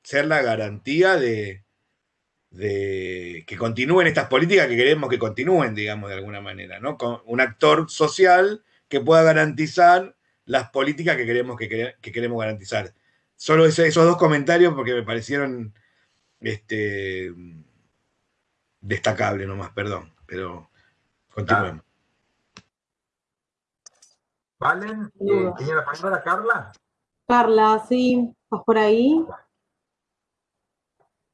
ser la garantía de, de, que continúen estas políticas que queremos que continúen, digamos, de alguna manera, ¿no? Con un actor social que pueda garantizar las políticas que queremos, que, queremos garantizar. Solo esos dos comentarios porque me parecieron este, destacable nomás, perdón, pero continuemos. ¿Valen? Eh, ¿Tiene la palabra Carla? Carla, sí, ¿estás por ahí?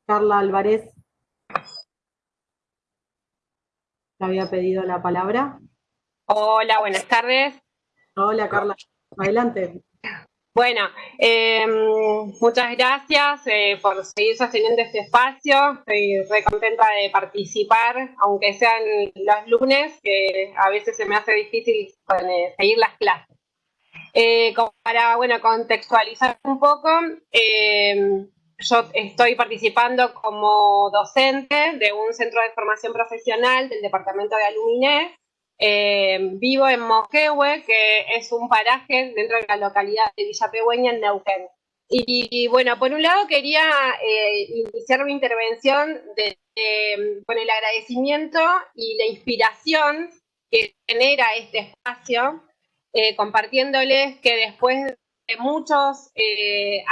Carla Álvarez. ¿Te había pedido la palabra? Hola, buenas tardes. Hola, Carla. Adelante. Bueno, em, muchas gracias eh, por seguir sosteniendo este espacio. Estoy re contenta de participar, aunque sean los lunes, que a veces se me hace difícil eh, seguir las clases. Eh, para bueno, contextualizar un poco, em, yo estoy participando como docente de un centro de formación profesional del departamento de Aluminés eh, vivo en Moquehue, que es un paraje dentro de la localidad de Villa Pegüeña, en Neuquén. Y, bueno, por un lado quería eh, iniciar mi intervención con el agradecimiento y la inspiración que genera este espacio, eh, compartiéndoles que después muchos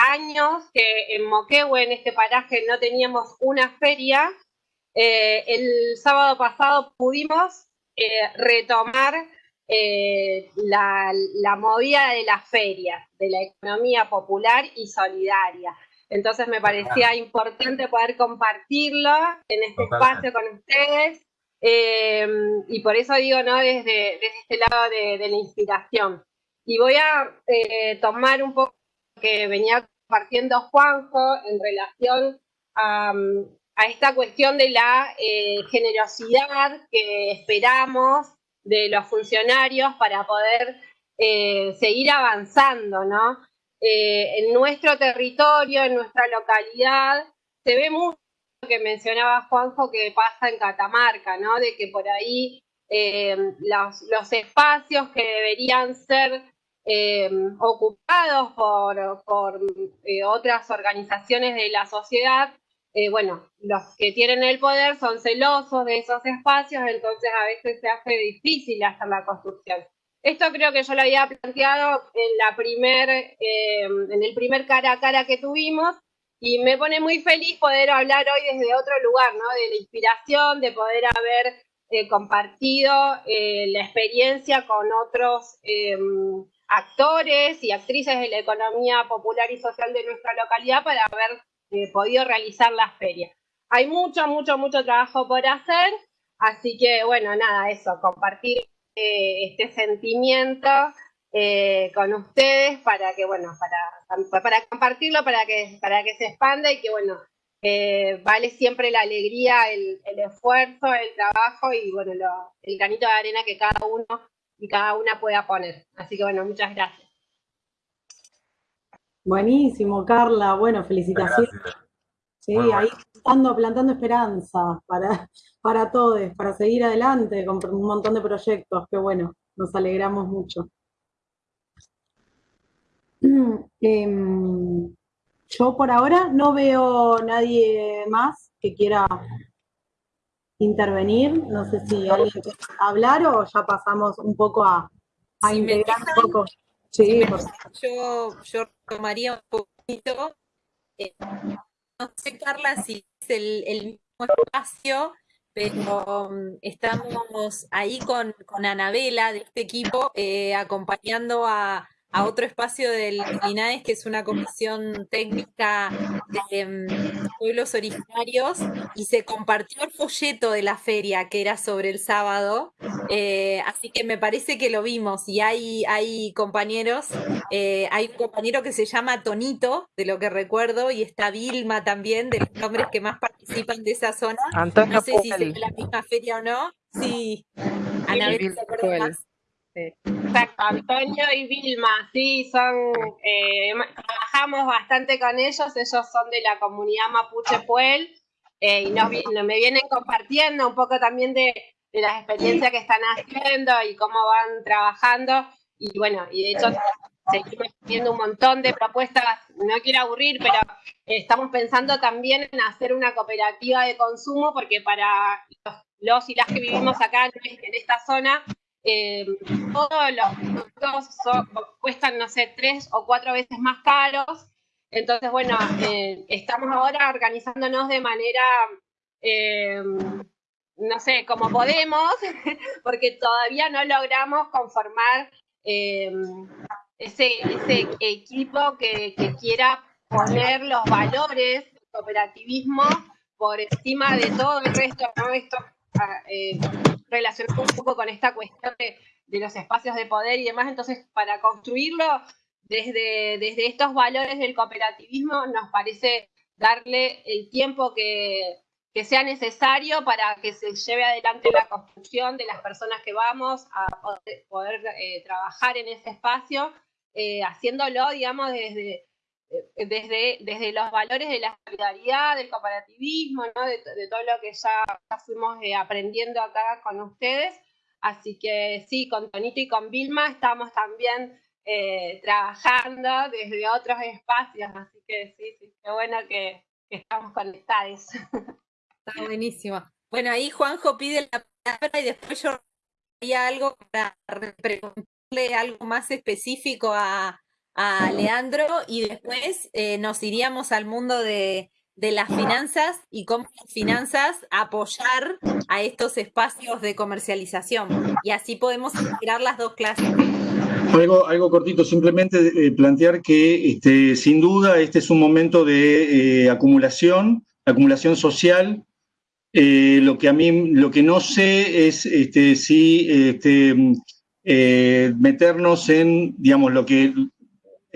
años que en Moquehue, en este paraje, no teníamos una feria, el sábado pasado pudimos eh, retomar eh, la, movida de la feria, de la economía popular y solidaria. Entonces me parecía importante poder compartirlo en este espacio con ustedes eh, y por eso digo, ¿no? Desde, este lado de, la inspiración. Y voy a tomar un poco lo que venía compartiendo Juanjo en relación a, a esta cuestión de la eh, generosidad que esperamos de los funcionarios para poder eh, seguir avanzando, ¿no? Eh, en nuestro territorio, en nuestra localidad, se ve mucho lo que mencionaba Juanjo que pasa en Catamarca, ¿no? De que por ahí los, los, espacios que deberían ser ocupados por, por otras organizaciones de la sociedad eh, bueno, los que tienen el poder son celosos de esos espacios, entonces a veces se hace difícil hacer la construcción. Esto creo que yo lo había planteado en, la primer, eh, en el primer cara a cara que tuvimos y me pone muy feliz poder hablar hoy desde otro lugar, ¿no? De la inspiración, de poder haber eh, compartido la experiencia con otros actores y actrices de la economía popular y social de nuestra localidad para ver eh, podido realizar la feria. Hay mucho, mucho, mucho trabajo por hacer, así que bueno, nada, eso, compartir eh, este sentimiento eh, con ustedes para que, bueno, para, para compartirlo, para que, para que se expanda y que, bueno, vale siempre la alegría, el, esfuerzo, el trabajo y, bueno, el granito de arena que cada uno y cada una pueda poner. Así que, bueno, muchas gracias. Buenísimo, Carla. Bueno, felicitaciones. Sí, ahí plantando, plantando esperanza para, para todos, para seguir adelante con un montón de proyectos, que bueno, nos alegramos mucho. [clears throat] Em, yo por ahora no veo nadie más que quiera intervenir. No sé si alguien quiere hablar o ya pasamos un poco a, integrar un poco. Sí, yo, yo tomaría un poquito. Eh, no sé, Carla, si es el, mismo espacio, pero mm, estamos ahí con, con Anabela de este equipo eh, acompañando a, a otro espacio del INAES, que es una comisión técnica de mm, pueblos originarios, y se compartió el folleto de la feria, que era sobre el sábado, eh, así que me parece que lo vimos, y hay, hay compañeros, eh, hay un compañero que se llama Tonito, de lo que recuerdo, y está Vilma también, de los nombres que más participan de esa zona. no sé si es la misma feria o no. Sí, Anabel, ¿te más? Exacto, Antonio y Vilma, sí, son, eh, trabajamos bastante con ellos, ellos son de la comunidad Mapuche Puel eh, y nos, me vienen compartiendo un poco también de, las experiencias que están haciendo y cómo van trabajando y bueno, y de hecho seguimos teniendo un montón de propuestas, no quiero aburrir, pero estamos pensando también en hacer una cooperativa de consumo porque para los y las que vivimos acá en esta zona eh, todos los productos cuestan, no sé, tres o cuatro veces más caros. Entonces, bueno, eh, estamos ahora organizándonos de manera, eh, no sé, como podemos, [laughs] porque todavía no logramos conformar ese, equipo que, quiera poner los valores del cooperativismo por encima de todo el resto, ¿no? Eh, relacionado un poco con esta cuestión de, los espacios de poder y demás. Entonces, para construirlo desde, desde estos valores del cooperativismo, nos parece darle el tiempo que, sea necesario para que se lleve adelante la construcción de las personas que vamos a poder, eh, trabajar en ese espacio, eh, haciéndolo, digamos, desde, desde, desde los valores de la solidaridad, del cooperativismo, ¿no? de, todo lo que ya, fuimos eh, aprendiendo acá con ustedes. Así que sí, con Tonito y con Vilma estamos también eh, trabajando desde otros espacios, así que sí, sí, qué bueno que, estamos conectados. Está buenísimo. Bueno, ahí Juanjo pide la palabra y después yo haría algo para preguntarle algo más específico a, a Leandro y después eh, nos iríamos al mundo de, las finanzas y cómo las finanzas apoyar a estos espacios de comercialización. Y así podemos integrar las dos clases. Algo, algo cortito, simplemente eh, plantear que este, sin duda este es un momento de eh, acumulación, acumulación social. lo que a mí, lo que no sé es este, si este, meternos en, digamos, lo que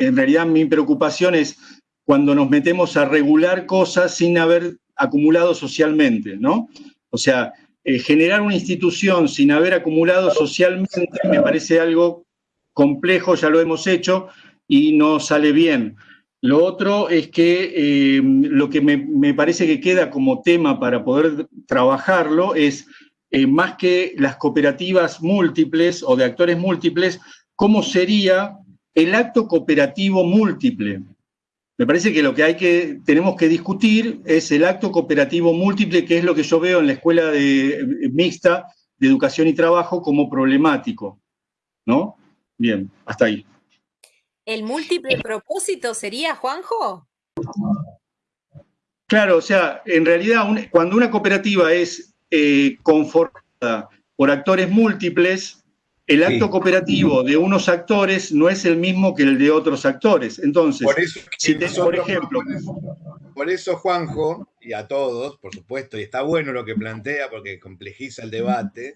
en realidad mi preocupación es cuando nos metemos a regular cosas sin haber acumulado socialmente, ¿no? O sea, eh, generar una institución sin haber acumulado socialmente me parece algo complejo, ya lo hemos hecho y no sale bien. Lo otro es que eh, lo que me, parece que queda como tema para poder trabajarlo es, eh, más que las cooperativas múltiples o de actores múltiples, cómo sería el acto cooperativo múltiple. Me parece que lo que hay que, tenemos que discutir es el acto cooperativo múltiple, que es lo que yo veo en la escuela de, mixta de educación y trabajo como problemático. ¿No? Bien, hasta ahí. ¿El múltiple propósito sería, Juanjo? Claro, o sea, en realidad cuando una cooperativa es eh, conformada por actores múltiples, el acto cooperativo de unos actores no es el mismo que el de otros actores. Entonces, por eso, si por ejemplo... Por eso, Juanjo, y a todos, por supuesto, y está bueno lo que plantea porque complejiza el debate,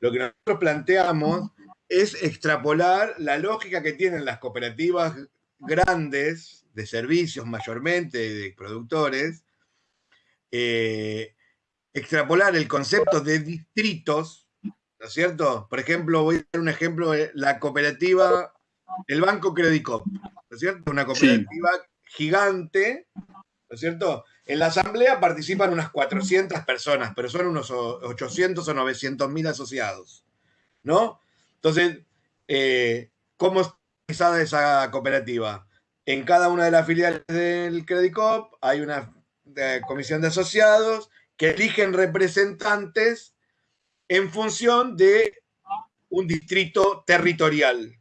lo que nosotros planteamos es extrapolar la lógica que tienen las cooperativas grandes de servicios mayormente, de productores, eh, extrapolar el concepto de distritos ¿no es cierto? Por ejemplo, voy a dar un ejemplo, de la cooperativa, el Banco Credicop, ¿no es cierto? Una cooperativa gigante, ¿no es cierto? En la asamblea participan unas 400 personas, pero son unos 800 o 900 mil asociados, ¿no? Entonces, eh, ¿cómo está organizada esa cooperativa? En cada una de las filiales del Credicop hay una eh, comisión de asociados que eligen representantes en función de un distrito territorial.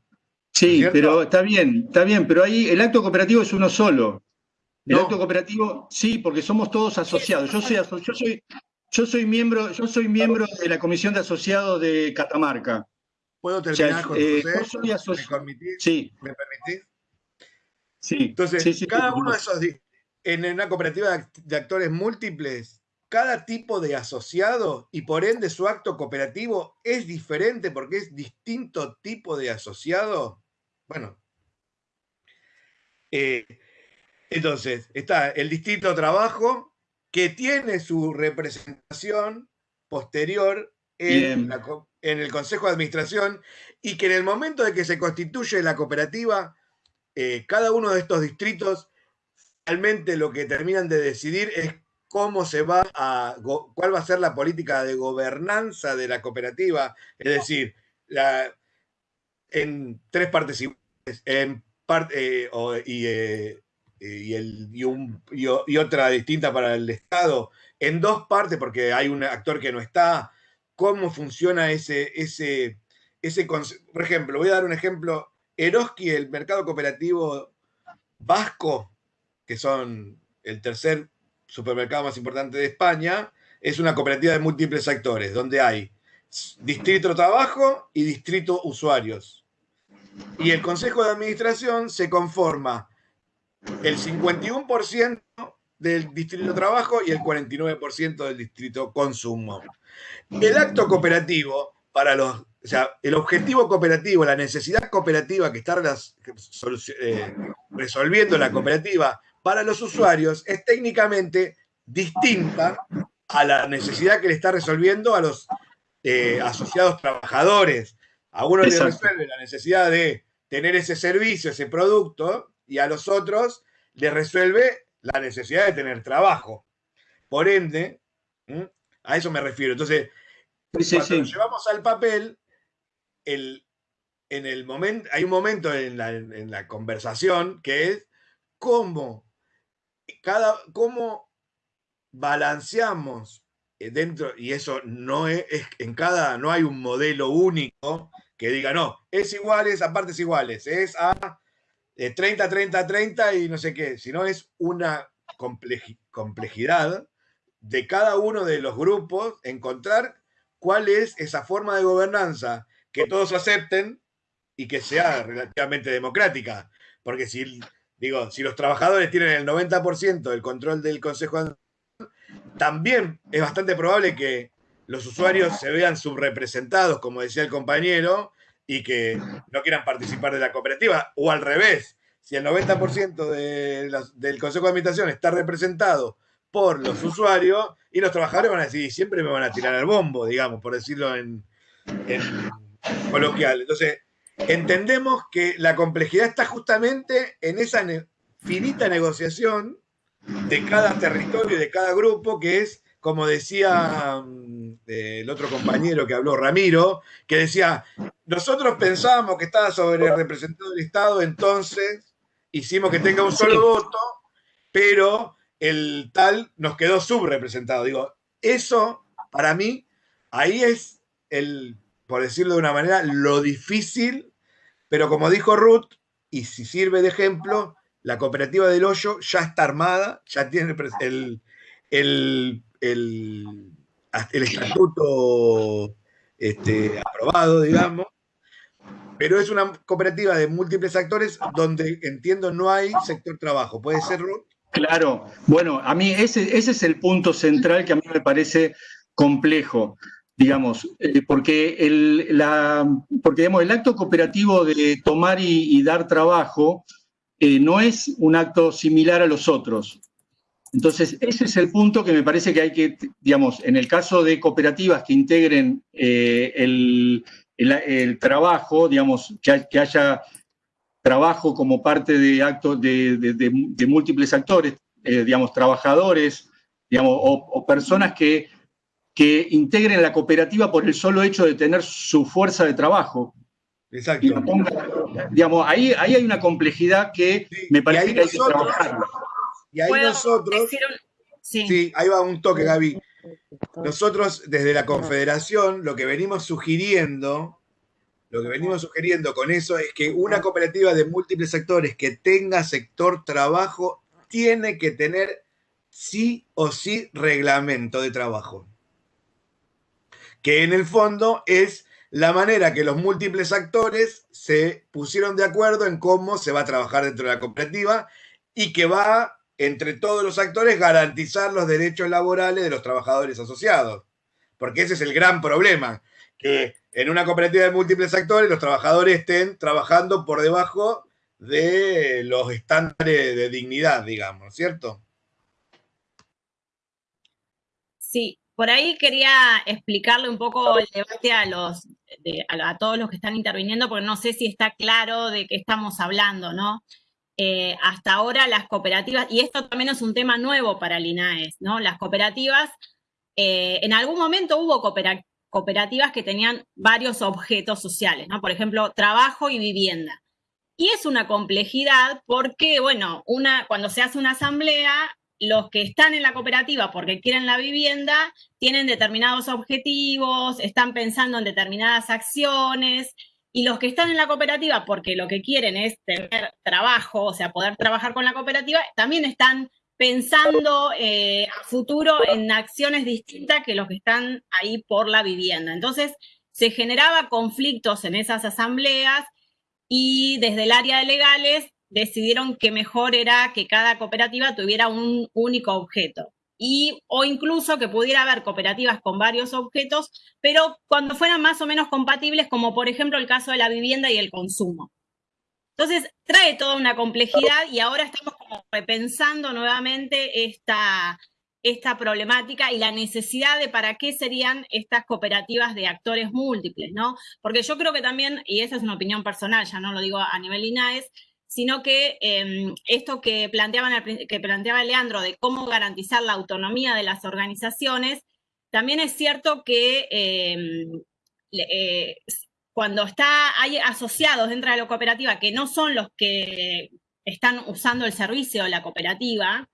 Sí, pero está bien, está bien, pero ahí el acto cooperativo es uno solo. El acto cooperativo, sí, porque somos todos asociados. Yo soy, yo soy, yo soy miembro, yo soy miembro de la comisión de asociados de Catamarca. ¿Puedo terminar con eh, ¿Me, sí. ¿Me permitís? Sí. Entonces, cada uno de esos, en una cooperativa de actores múltiples, cada tipo de asociado y por ende su acto cooperativo es diferente porque es distinto tipo de asociado. Bueno, eh, entonces está el distinto trabajo que tiene su representación posterior en, el Consejo de Administración y que en el momento de que se constituye la cooperativa, eh, cada uno de estos distritos realmente lo que terminan de decidir es cómo se va a, cuál va a ser la política de gobernanza de la cooperativa, es decir, en tres partes iguales, y, y, otra distinta para el Estado, en dos partes, porque hay un actor que no está, cómo funciona ese, ese, ese por ejemplo, voy a dar un ejemplo, Eroski, el mercado cooperativo vasco, que son el tercer supermercado más importante de España, es una cooperativa de múltiples actores, donde hay distrito trabajo y distrito usuarios. Y el consejo de administración se conforma el 51% del distrito trabajo y el 49% del distrito consumo. El acto cooperativo, para los, o sea, el objetivo cooperativo, la necesidad cooperativa que está eh, resolviendo la cooperativa para los usuarios es técnicamente distinta a la necesidad que le está resolviendo a los eh, asociados trabajadores. A uno le resuelve la necesidad de tener ese servicio, ese producto, y a los otros le resuelve la necesidad de tener trabajo. Por ende, a eso me refiero. Entonces, cuando lo llevamos al papel, el, en el momento, hay un momento en la, en la conversación que es cómo cada, cómo balanceamos eh, dentro, y eso no es, en cada, no hay un modelo único que diga, no, es iguales a partes iguales, es a 30, 30, 30 y no sé qué, sino es una complejidad de cada uno de los grupos, encontrar cuál es esa forma de gobernanza que todos acepten y que sea relativamente democrática. Porque si Digo, si los trabajadores tienen el 90% del control del Consejo también es bastante probable que los usuarios se vean subrepresentados, como decía el compañero, y que no quieran participar de la cooperativa. O al revés, si el 90% del Consejo de Administración está representado por los usuarios, y los trabajadores van a decir, siempre me van a tirar al bombo, digamos, por decirlo en coloquial. Entonces, entendemos que la complejidad está justamente en esa finita negociación de cada territorio y de cada grupo, que es, como decía mm, el otro compañero que habló, Ramiro, que decía, nosotros pensábamos que estaba sobre representado el Estado, entonces hicimos que tenga un solo voto, pero el tal nos quedó subrepresentado. Digo, eso para mí, ahí es el, por decirlo de una manera, lo difícil pero como dijo Ruth, y si sirve de ejemplo, la cooperativa del hoyo ya está armada, ya tiene el, el, el, estatuto este, aprobado, digamos, pero es una cooperativa de múltiples actores donde entiendo no hay sector trabajo. ¿Puede ser, Ruth? Claro, bueno, a mí ese, ese es el punto central que a mí me parece complejo digamos, eh, porque, el, la, porque digamos, el acto cooperativo de tomar y, dar trabajo eh, no es un acto similar a los otros. Entonces, ese es el punto que me parece que hay que, digamos, en el caso de cooperativas que integren eh, el, el, trabajo, digamos, que, haya trabajo como parte de actos de, de, múltiples actores, digamos, trabajadores, digamos, o, personas que, que integren la cooperativa por el solo hecho de tener su fuerza de trabajo. Exacto. digamos, ahí, ahí hay una complejidad que me parece que hay que trabajar. Y ahí nosotros... Sí. ahí va un toque, Gaby. Nosotros, desde la Confederación, lo que venimos sugiriendo, lo que venimos sugiriendo con eso es que una cooperativa de múltiples sectores que tenga sector trabajo tiene que tener sí o sí reglamento de trabajo. Que en el fondo es la manera que los múltiples actores se pusieron de acuerdo en cómo se va a trabajar dentro de la cooperativa y que va entre todos los actores garantizar los derechos laborales de los trabajadores asociados. Porque ese es el gran problema, que en una cooperativa de múltiples actores los trabajadores estén trabajando por debajo de los estándares de dignidad, digamos, ¿cierto? Sí, por ahí quería explicarle un poco el debate a, los, todos los que están interviniendo, porque no sé si está claro de qué estamos hablando, ¿no? Eh, hasta ahora las cooperativas, y esto también es un tema nuevo para el ¿no? Las cooperativas, eh, en algún momento hubo cooperativas que tenían varios objetos sociales. Por ejemplo, trabajo y vivienda. Y es una complejidad porque, bueno, una, cuando se hace una asamblea, los que están en la cooperativa porque quieren la vivienda tienen determinados objetivos, están pensando en determinadas acciones, y los que están en la cooperativa porque lo que quieren es tener trabajo, o sea, poder trabajar con la cooperativa, también están pensando eh, a futuro en acciones distintas que los que están ahí por la vivienda. Entonces, se generaba conflictos en esas asambleas y desde el área de legales decidieron que mejor era que cada cooperativa tuviera un único objeto y, o incluso que pudiera haber cooperativas con varios objetos, pero cuando fueran más o menos compatibles, como por ejemplo el caso de la vivienda y el consumo. Entonces, trae toda una complejidad y ahora estamos como repensando nuevamente esta, esta problemática y la necesidad de para qué serían estas cooperativas de actores múltiples, ¿no? Porque yo creo que también, y esa es una opinión personal, ya no lo digo a nivel INAES, sino que em, esto que, planteaban, que planteaba Leandro de cómo garantizar la autonomía de las organizaciones, también es cierto que em, eh, cuando está, hay asociados dentro de la cooperativa que no son los que están usando el servicio de la cooperativa,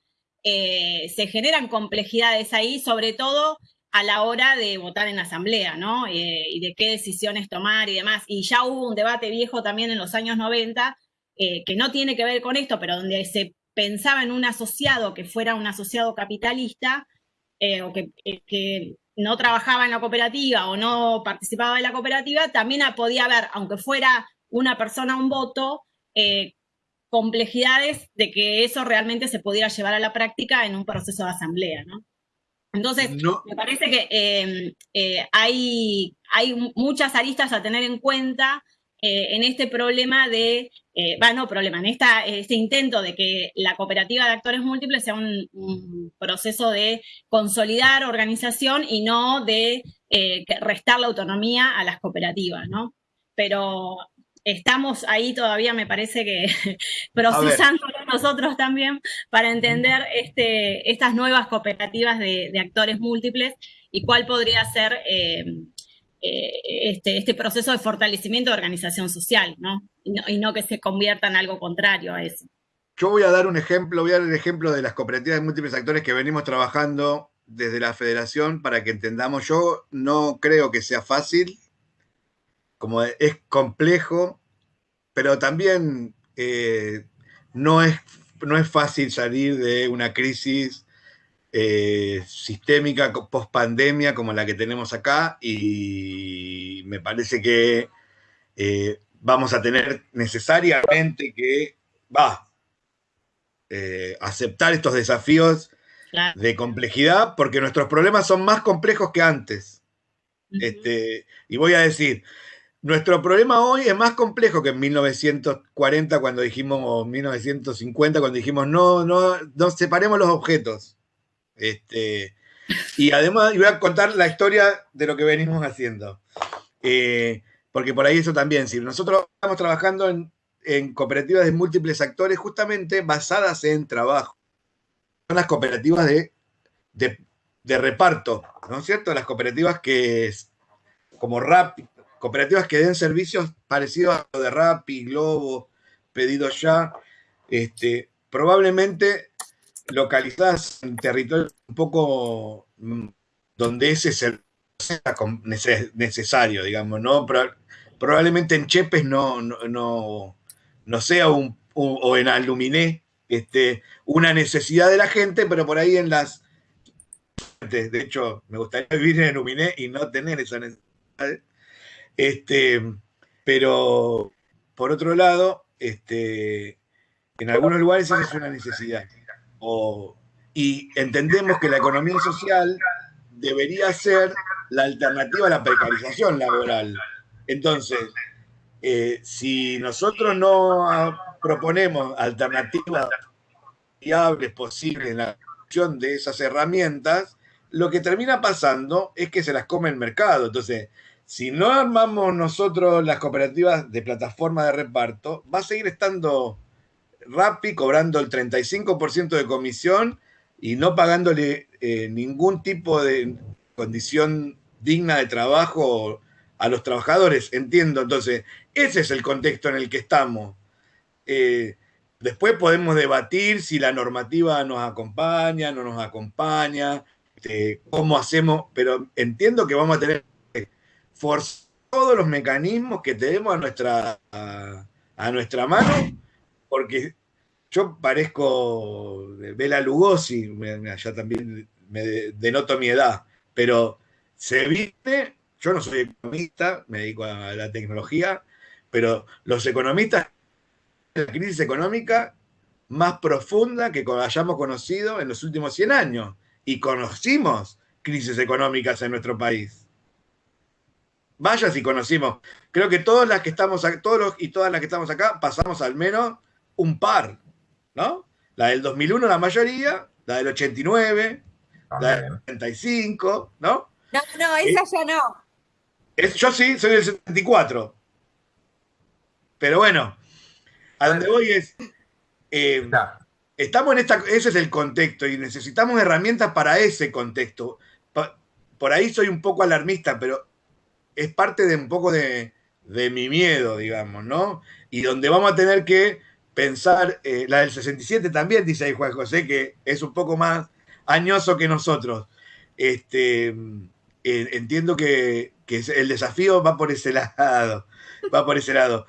eh, se generan complejidades ahí, sobre todo a la hora de votar en asamblea, ¿no? Eh, y de qué decisiones tomar y demás. Y ya hubo un debate viejo también en los años 90 eh, que no tiene que ver con esto, pero donde se pensaba en un asociado que fuera un asociado capitalista eh, o que, eh, que, no trabajaba en la cooperativa o no participaba en la cooperativa, también podía haber, aunque fuera una persona un voto, complejidades de que eso realmente se pudiera llevar a la práctica en un proceso de asamblea, ¿no? Entonces, me parece que hay, hay muchas aristas a tener en cuenta en este problema de eh, no problema, en esta, este intento de que la cooperativa de actores múltiples sea un, proceso de consolidar organización y no de eh, restar la autonomía a las cooperativas, ¿no? Pero estamos ahí todavía, me parece que [laughs] procesándolo nosotros también para entender este, estas nuevas cooperativas de, actores múltiples y cuál podría ser eh, eh, este, este, proceso de fortalecimiento de organización social, ¿no? Y, ¿no? que se convierta en algo contrario a eso. Yo voy a dar un ejemplo, voy a dar el ejemplo de las cooperativas de múltiples actores que venimos trabajando desde la federación para que entendamos. Yo no creo que sea fácil, como es complejo, pero también eh, no, es, no es fácil salir de una crisis eh, sistémica post pandemia como la que tenemos acá y me parece que eh, vamos a tener necesariamente que va eh, aceptar estos desafíos de complejidad porque nuestros problemas son más complejos que antes. este, y voy a decir, nuestro problema hoy es más complejo que en 1940 cuando dijimos, o 1950 cuando dijimos, no, no, no separemos los objetos. Este, y además voy a contar la historia de lo que venimos haciendo. Eh, porque por ahí eso también, nosotros estamos trabajando en, cooperativas de múltiples actores justamente basadas en trabajo. las cooperativas de, de, reparto, ¿no es cierto? Las cooperativas que, como RAP, cooperativas que den servicios parecidos a lo de Rappi, Globo, Pedido Ya, este, probablemente localizadas en territorio un poco mm, donde ese servicio sea necesario, digamos, ¿no? probablemente en Chepes no, no, no, sea un, o en Aluminé este, una necesidad de la gente, pero por ahí en las... De hecho, me gustaría vivir en Aluminé y no tener esa necesidad. Este, pero, por otro lado, este, en algunos lugares esa es una necesidad. Y entendemos que la economía social debería ser la alternativa a la precarización laboral. Entonces, eh, si nosotros no proponemos alternativas viables posibles en la acción de esas herramientas, lo que termina pasando es que se las come el mercado. Entonces, si no armamos nosotros las cooperativas de plataforma de reparto, va a seguir estando Rappi cobrando el 35% de comisión y no pagándole eh, ningún tipo de condición digna de trabajo a los trabajadores, entiendo. Entonces, ese es el contexto en el que estamos. Eh, después podemos debatir si la normativa nos acompaña, no nos acompaña, este, cómo hacemos, pero entiendo que vamos a tener que forzar todos los mecanismos que tenemos a nuestra, a, nuestra mano, porque yo parezco Bela Lugosi, ya también me denoto mi edad, pero se viste, yo no soy economista, me dedico a la tecnología, pero los economistas, la crisis económica más profunda que hayamos conocido en los últimos 100 años. Y conocimos crisis económicas en nuestro país. Vaya si conocimos. Creo que todas las que estamos todos y todas las que estamos acá pasamos al menos un par, ¿no? La del 2001 la mayoría, la del 89, la del 75, ¿no? No, no, esa ya no. yo sí, soy del 74. Pero bueno, a donde voy es. Eh, estamos en esta. Ese es el contexto y necesitamos herramientas para ese contexto. por ahí soy un poco alarmista, pero es parte de un poco de, mi miedo, digamos, ¿no? Y donde vamos a tener que pensar, eh, la del 67 también, dice ahí Juan José, que es un poco más añoso que nosotros. Este, entiendo que, el desafío va por ese [laughs] lado, va por ese lado.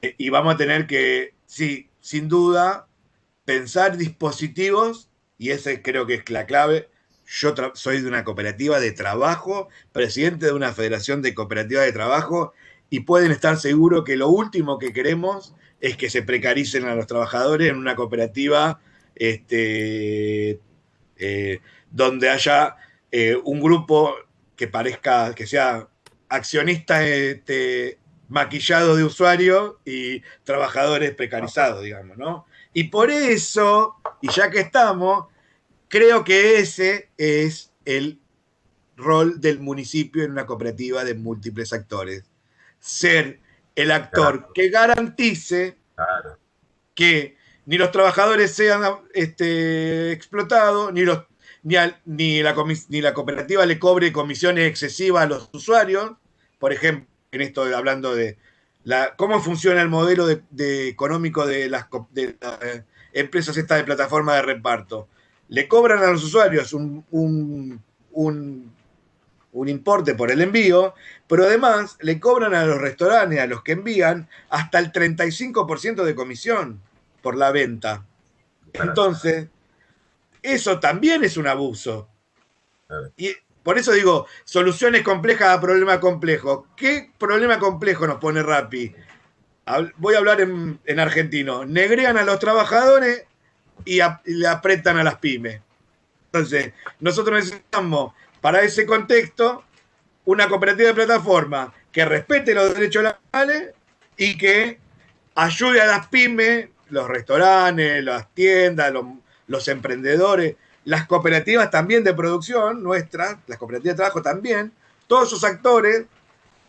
Eh, y vamos a tener que, sí, sin duda, pensar dispositivos, y ese creo que es la clave. Yo soy de una cooperativa de trabajo, presidente de una federación de cooperativas de trabajo, y pueden estar seguros que lo último que queremos es que se precaricen a los trabajadores en una cooperativa este, eh, donde haya eh, un grupo que parezca, que sea accionista este, maquillado de usuario y trabajadores precarizados, digamos, ¿no? Y por eso, y ya que estamos, creo que ese es el rol del municipio en una cooperativa de múltiples actores. Ser el actor que garantice que ni los trabajadores sean este, explotados, ni los ni, la, ni la cooperativa le cobre comisiones excesivas a los usuarios, por ejemplo, en esto hablando de la, cómo funciona el modelo de, económico de las, eh, empresas estas de plataforma de reparto. Le cobran a los usuarios un, un, un importe por el envío, pero además le cobran a los restaurantes, a los que envían, hasta el 35% de comisión por la venta. Entonces, eso también es un abuso. Y por eso digo, soluciones complejas a problemas complejos. ¿Qué problema complejo nos pone Rappi? Voy a hablar en, argentino. Negrean a los trabajadores y, le apretan a las pymes. Entonces, nosotros necesitamos para ese contexto una cooperativa de plataforma que respete los derechos laborales y que ayude a las pymes, los restaurantes, las tiendas, los emprendedores, las cooperativas también de producción nuestras, las cooperativas de trabajo también, todos esos actores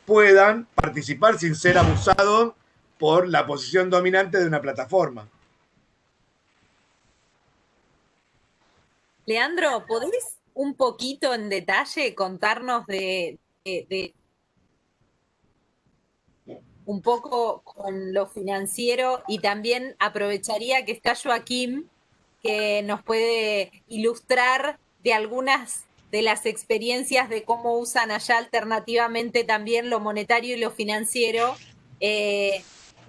puedan participar sin ser abusados por la posición dominante de una plataforma. Leandro, ¿podés un poquito en detalle contarnos de, un poco con lo financiero y también aprovecharía que está Joaquín, que nos puede ilustrar de algunas de las experiencias de cómo usan allá alternativamente también lo monetario y lo financiero eh,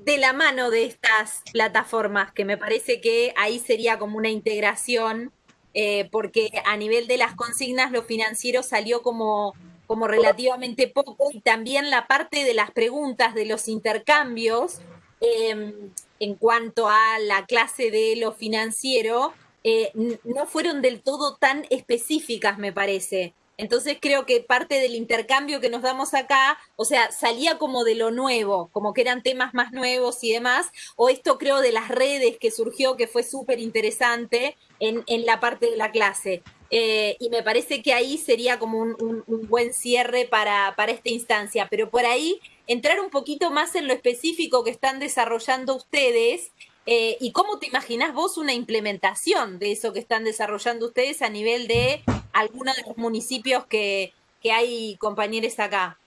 de la mano de estas plataformas, que me parece que ahí sería como una integración, eh, porque a nivel de las consignas lo financiero salió como, como relativamente poco y también la parte de las preguntas de los intercambios em, en cuanto a la clase de lo financiero eh, no fueron del todo tan específicas, me parece. Entonces creo que parte del intercambio que nos damos acá, o sea, salía como de lo nuevo, como que eran temas más nuevos y demás, o esto creo de las redes que surgió, que fue súper interesante en, la parte de la clase. Eh, y me parece que ahí sería como un, buen cierre para, para, esta instancia, pero por ahí entrar un poquito más en lo específico que están desarrollando ustedes eh, ¿Y cómo te imaginas vos una implementación de eso que están desarrollando ustedes a nivel de algunos de los municipios que, hay compañeros acá?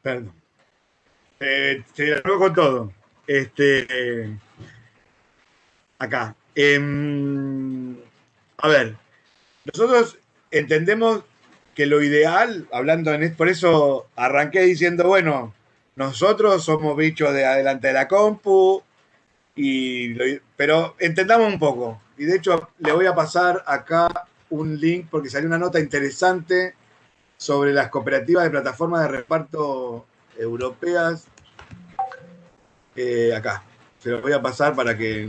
Perdón. Eh, te con todo. Este, acá. A ver, nosotros entendemos que lo ideal, hablando en por eso arranqué diciendo, bueno, nosotros somos bichos de adelante de la compu, y pero entendamos un poco. Y de hecho le voy a pasar acá un link porque salió una nota interesante sobre las cooperativas de plataformas de reparto europeas. Eh, acá, se lo voy a pasar para que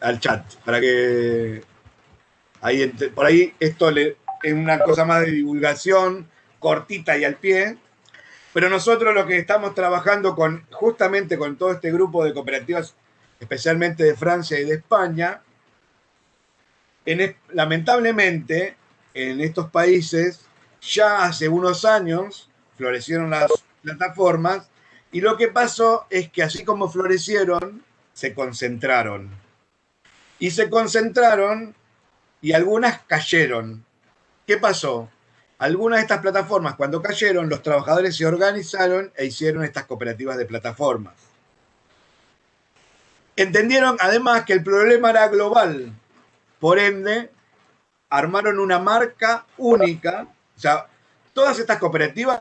al chat, para que ahí, por ahí esto le, es una cosa más de divulgación cortita y al pie, pero nosotros lo que estamos trabajando con, justamente con todo este grupo de cooperativas, especialmente de Francia y de España, lamentablemente en estos países ya hace unos años florecieron las plataformas y lo que pasó es que así como florecieron, se concentraron. Y se concentraron y algunas cayeron. ¿Qué pasó? Algunas de estas plataformas, cuando cayeron, los trabajadores se organizaron e hicieron estas cooperativas de plataformas. Entendieron además que el problema era global. Por ende, armaron una marca única. O sea, todas estas cooperativas,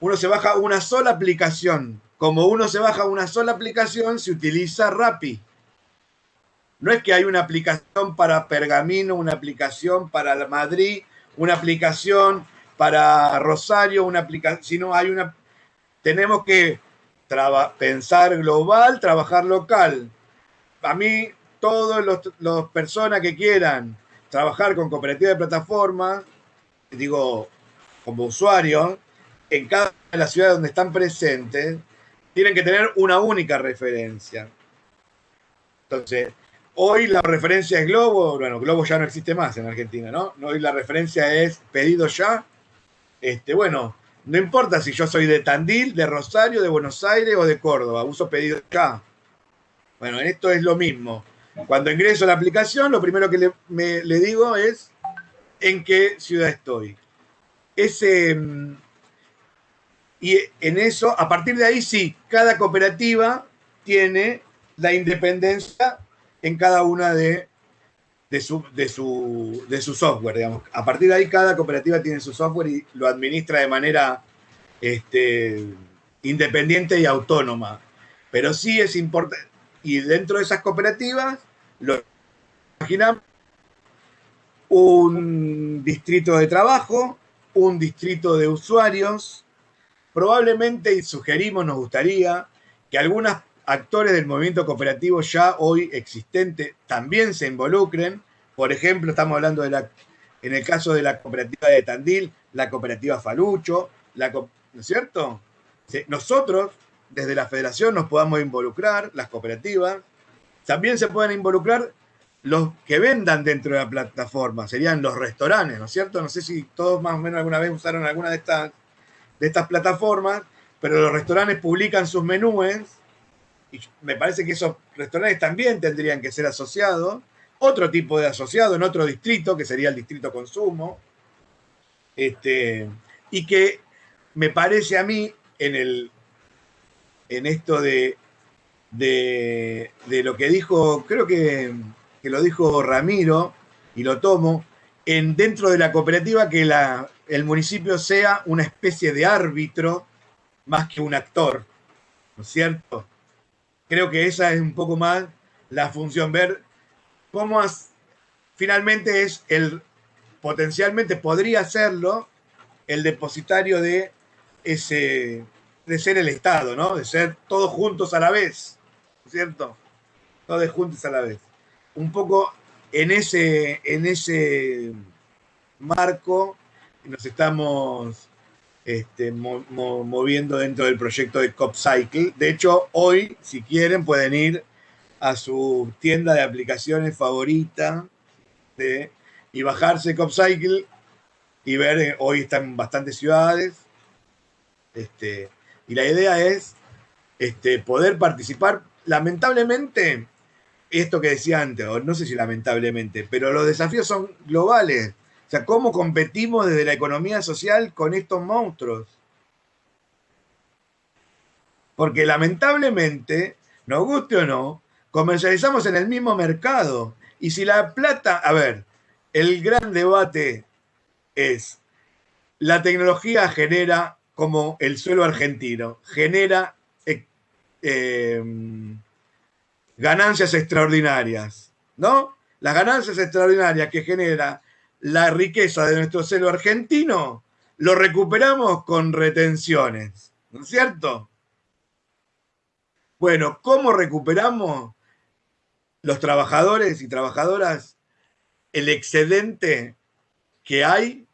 uno se baja una sola aplicación. Como uno se baja una sola aplicación, se utiliza Rappi. No es que hay una aplicación para Pergamino, una aplicación para Madrid, una aplicación para Rosario, una aplicación, sino hay una, tenemos que pensar global, trabajar local. A mí, todas las personas que quieran trabajar con cooperativas de plataforma, digo, como usuario, en cada de las ciudades donde están presentes, tienen que tener una única referencia. Entonces, Hoy la referencia es Globo, bueno, Globo ya no existe más en Argentina, ¿no? Hoy la referencia es pedido ya. Este, bueno, no importa si yo soy de Tandil, de Rosario, de Buenos Aires o de Córdoba, uso pedido ya. Bueno, en esto es lo mismo. Cuando ingreso a la aplicación, lo primero que le, le digo es en qué ciudad estoy. Ese, mm, y en eso, a partir de ahí sí, cada cooperativa tiene la independencia en cada una de, de, su, de, su, de su software, digamos. A partir de ahí, cada cooperativa tiene su software y lo administra de manera este, independiente y autónoma. Pero sí es importante, y dentro de esas cooperativas, lo imaginamos un distrito de trabajo, un distrito de usuarios, probablemente, y sugerimos, nos gustaría, que algunas actores del movimiento cooperativo ya hoy existente también se involucren. Por ejemplo, estamos hablando de la, en el caso de la cooperativa de Tandil, la cooperativa Falucho, ¿no es cierto? Nosotros, desde la federación, nos podamos involucrar, las cooperativas. También se pueden involucrar los que vendan dentro de la plataforma, serían los restaurantes, ¿no es cierto? No sé si todos más o menos alguna vez usaron alguna de estas, de estas plataformas, pero los restaurantes publican sus menúes y me parece que esos restaurantes también tendrían que ser asociados, otro tipo de asociado en otro distrito, que sería el distrito consumo, este, y que me parece a mí en, el, en esto de, de, lo que dijo, creo que, que, lo dijo Ramiro, y lo tomo, en, dentro de la cooperativa que la, el municipio sea una especie de árbitro más que un actor, ¿no es cierto? Creo que esa es un poco más la función, ver cómo finalmente es el, potencialmente podría serlo, el depositario de ese, de ser el Estado, ¿no? De ser todos juntos a la vez, ¿cierto? Todos juntos a la vez. Un poco en ese, en ese marco nos estamos este, moviendo dentro del proyecto de CopCycle. De hecho, hoy, si quieren, pueden ir a su tienda de aplicaciones favorita y bajarse CopCycle y ver, eh, hoy están en bastantes ciudades. Este, y la idea es este, poder participar. Lamentablemente, esto que decía antes, o no sé si lamentablemente, pero los desafíos son globales. Sea, ¿cómo competimos desde la economía social con estos monstruos? Porque lamentablemente, nos guste o no, comercializamos en el mismo mercado. Y si la plata, a ver, el gran debate es, la tecnología genera, como el suelo argentino, genera eh, em, ganancias extraordinarias, ¿no? Las ganancias extraordinarias que genera la riqueza de nuestro suelo argentino, lo recuperamos con retenciones, ¿no es cierto? Bueno, ¿cómo recuperamos los trabajadores y trabajadoras el excedente que hay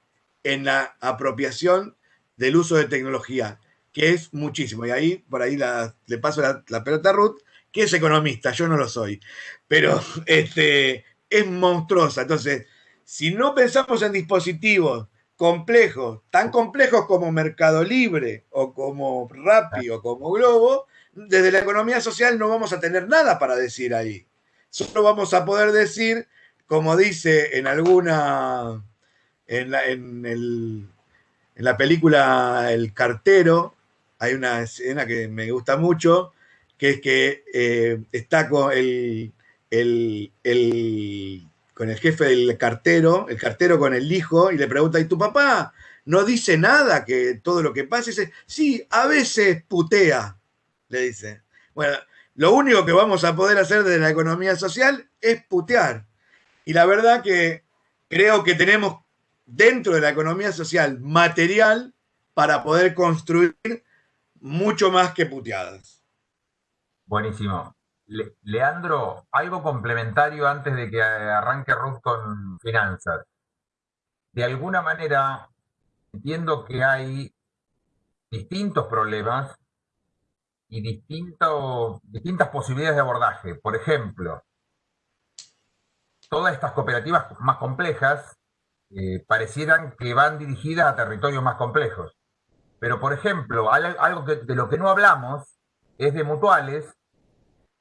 en la apropiación del uso de tecnología, que es muchísimo. Y ahí, por ahí le paso la, pelota a Ruth, que es economista, yo no lo soy, pero [laughs] este, es monstruosa. Entonces, si no pensamos en dispositivos complejos, tan complejos como Mercado Libre o como Rappi o como Globo, desde la economía social no vamos a tener nada para decir ahí. Solo vamos a poder decir, como dice en alguna en la, en, la película El cartero hay una escena que me gusta mucho, que es que eh, está con el, con el jefe del cartero, el cartero con el hijo, y le pregunta, ¿y tu papá no dice nada que todo lo que pasa? Dice, sí, a veces putea, le dice. Bueno, lo único que vamos a poder hacer desde la economía social es putear. Y la verdad que creo que tenemos dentro de la economía social material para poder construir mucho más que puteadas. Buenísimo. Leandro, algo complementario antes de que arranque Ruth con finanzas. De alguna manera, entiendo que hay distintos problemas y distintas posibilidades de abordaje. Por ejemplo, todas estas cooperativas más complejas eh, parecieran que van dirigidas a territorios más complejos. Pero, por ejemplo, algo de lo que no hablamos es de mutuales,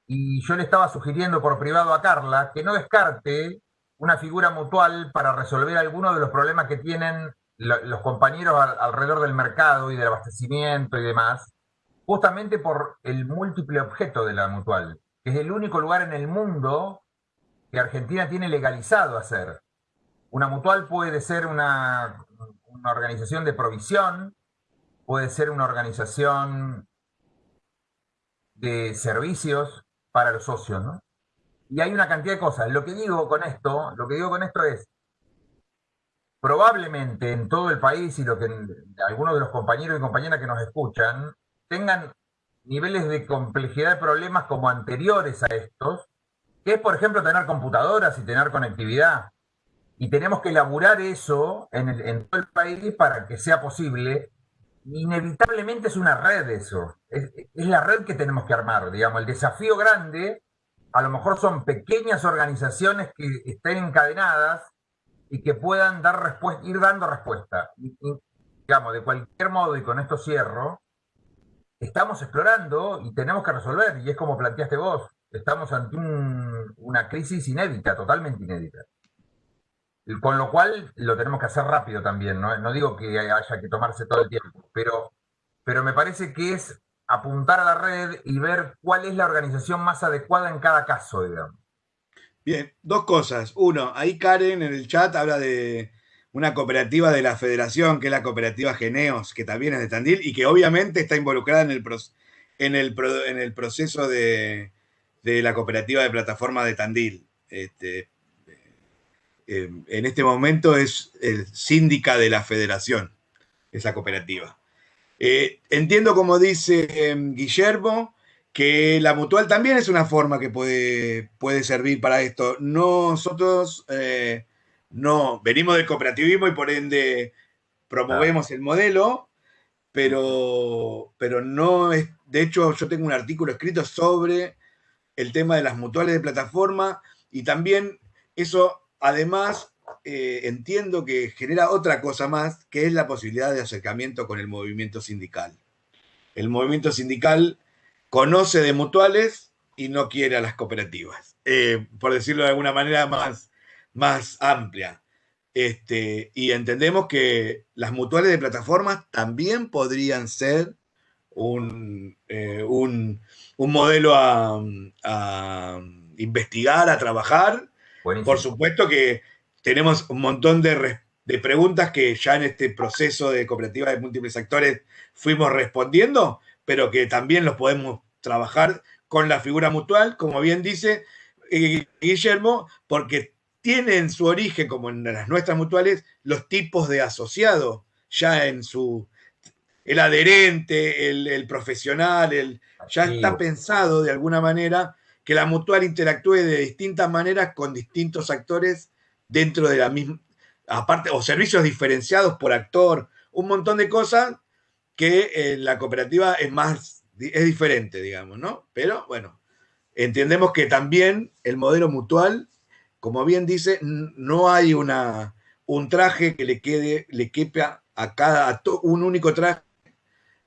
y yo le estaba sugiriendo por privado a Carla que no descarte una figura mutual para resolver algunos de los problemas que tienen los compañeros alrededor del mercado y del abastecimiento y demás, justamente por el múltiple objeto de la mutual, que es el único lugar en el mundo que Argentina tiene legalizado hacer. Una mutual puede ser una, organización de provisión, puede ser una organización de servicios para los socios, ¿no? Y hay una cantidad de cosas. Lo que digo con esto, lo que digo con esto es, probablemente en todo el país y lo que algunos de los compañeros y compañeras que nos escuchan tengan niveles de complejidad de problemas como anteriores a estos, que es, por ejemplo, tener computadoras y tener conectividad. Y tenemos que elaborar eso en, todo el país para que sea posible. Inevitablemente es una red eso. Es, la red que tenemos que armar. Digamos, el desafío grande a lo mejor son pequeñas organizaciones que estén encadenadas y que puedan dar respuesta, ir dando respuesta. digamos, de cualquier modo, y con esto cierro, estamos explorando y tenemos que resolver, y es como planteaste vos, estamos ante una crisis inédita, totalmente inédita. Con lo cual lo tenemos que hacer rápido también, no, digo que haya que tomarse todo el tiempo, pero, pero me parece que es apuntar a la red y ver cuál es la organización más adecuada en cada caso, digamos. Bien, dos cosas. Uno, ahí Karen en el chat habla de una cooperativa de la federación, que es la cooperativa Geneos, que también es de Tandil y que obviamente está involucrada en el, en el, en el proceso de, la cooperativa de plataforma de Tandil. Este, eh, en este momento es el síndica de la federación, esa cooperativa. Eh, entiendo, como dice em, Guillermo, que la mutual también es una forma que puede, puede servir para esto. Nosotros eh, no venimos del cooperativismo y por ende promovemos el modelo, pero, pero no es, de hecho yo tengo un artículo escrito sobre el tema de las mutuales de plataforma y también eso además eh, entiendo que genera otra cosa más, que es la posibilidad de acercamiento con el movimiento sindical. El movimiento sindical conoce de mutuales y no quiere a las cooperativas, eh, por decirlo de alguna manera más, más amplia. Este, y entendemos que las mutuales de plataformas también podrían ser un, eh, modelo a, investigar, a trabajar. Por supuesto que tenemos un montón de, de, preguntas que ya en este proceso de cooperativa de múltiples actores fuimos respondiendo, pero que también los podemos trabajar con la figura mutual, como bien dice eh, Guillermo, porque tienen su origen, como en las nuestras mutuales, los tipos de asociado, ya en su, el adherente, el, profesional, el, ya está pensado de alguna manera que la mutual interactúe de distintas maneras con distintos actores dentro de la misma, aparte, o servicios diferenciados por actor, un montón de cosas que la cooperativa es más, es diferente, digamos, ¿no? Pero bueno, entendemos que también el modelo mutual como bien dice, no hay una, un traje que le quede, le quepa a cada, un único traje.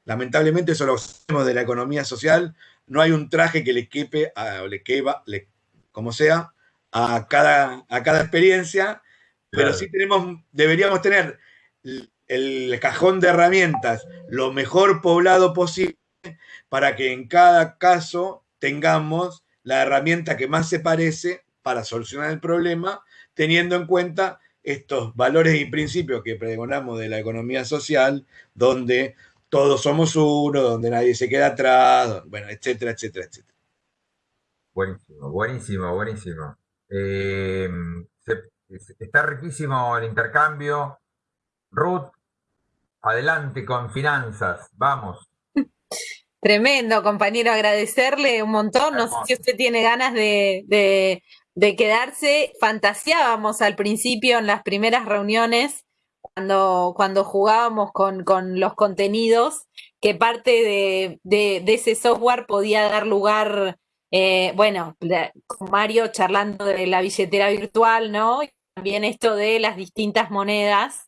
Lamentablemente eso lo sabemos de la economía social, no hay un traje que le quepe, a, le le, como sea, a cada, a cada experiencia, pero sí tenemos, deberíamos tener el cajón de herramientas lo mejor poblado posible para que en cada caso tengamos la herramienta que más se parece para solucionar el problema, teniendo en cuenta estos valores y principios que pregonamos de la economía social, donde todos somos uno, donde nadie se queda atrás, bueno, etcétera, etcétera, etcétera. Buenísimo, buenísimo, buenísimo. Eh, está riquísimo el intercambio. Ruth, adelante con finanzas, vamos. [laughs] Tremendo, compañero, agradecerle un montón. No sé si usted tiene ganas de, de quedarse, fantaseábamos al principio en las primeras reuniones, cuando, jugábamos con, los contenidos, que parte de, ese software podía dar lugar, eh, bueno, Mario charlando de la billetera virtual, ¿no? Y también esto de las distintas monedas.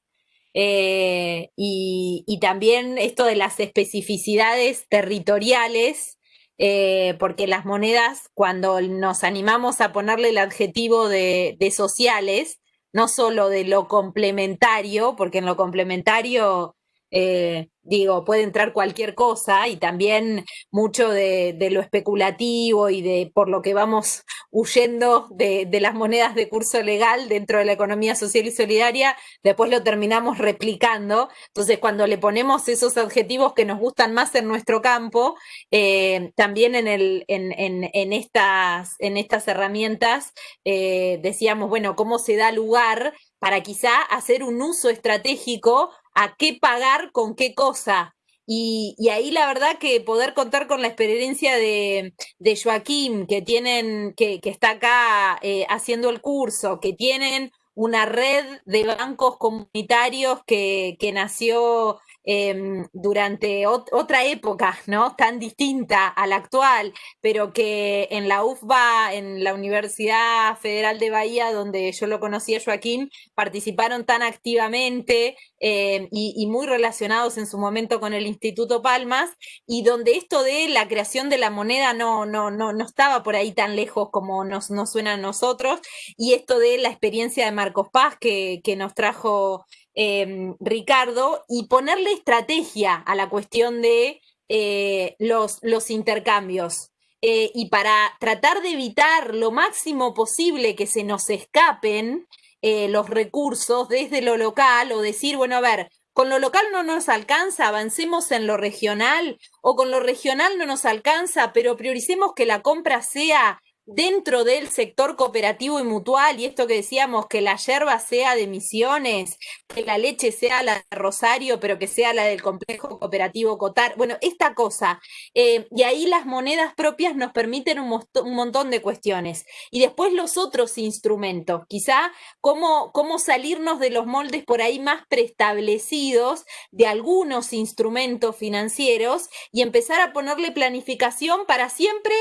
Eh, y, y, también esto de las especificidades territoriales eh, porque las monedas, cuando nos animamos a ponerle el adjetivo de, sociales, no solo de lo complementario, porque en lo complementario eh, digo, puede entrar cualquier cosa y también mucho de, lo especulativo y de por lo que vamos huyendo de, las monedas de curso legal dentro de la economía social y solidaria, después lo terminamos replicando. Entonces, cuando le ponemos esos adjetivos que nos gustan más en nuestro campo, eh, también en, el, en, estas, en estas herramientas eh, decíamos, bueno, ¿cómo se da lugar para quizá hacer un uso estratégico a qué pagar con qué cosa. Y, ahí la verdad que poder contar con la experiencia de, Joaquín, que tienen, que, está acá eh, haciendo el curso, que tienen una red de bancos comunitarios que, nació em, durante otra época, ¿no? Tan distinta a la actual, pero que en la UFBA, en la Universidad Federal de Bahía, donde yo lo conocí a Joaquín, participaron tan activamente em, y, muy relacionados en su momento con el Instituto Palmas, y donde esto de la creación de la moneda no, no, no, no estaba por ahí tan lejos como nos, nos suena a nosotros, y esto de la experiencia de Marcos Paz que, que nos trajo Em, Ricardo, y ponerle estrategia a la cuestión de eh, los, los, intercambios. Eh, y para tratar de evitar lo máximo posible que se nos escapen eh, los recursos desde lo local o decir, bueno, a ver, con lo local no nos alcanza, avancemos en lo regional, o con lo regional no nos alcanza, pero prioricemos que la compra sea dentro del sector cooperativo y mutual, y esto que decíamos, que la yerba sea de Misiones, que la leche sea la de Rosario, pero que sea la del complejo cooperativo Cotar, bueno, esta cosa. Eh, y ahí las monedas propias nos permiten un, montón de cuestiones. Y después los otros instrumentos, quizá cómo, cómo salirnos de los moldes por ahí más preestablecidos de algunos instrumentos financieros y empezar a ponerle planificación para siempre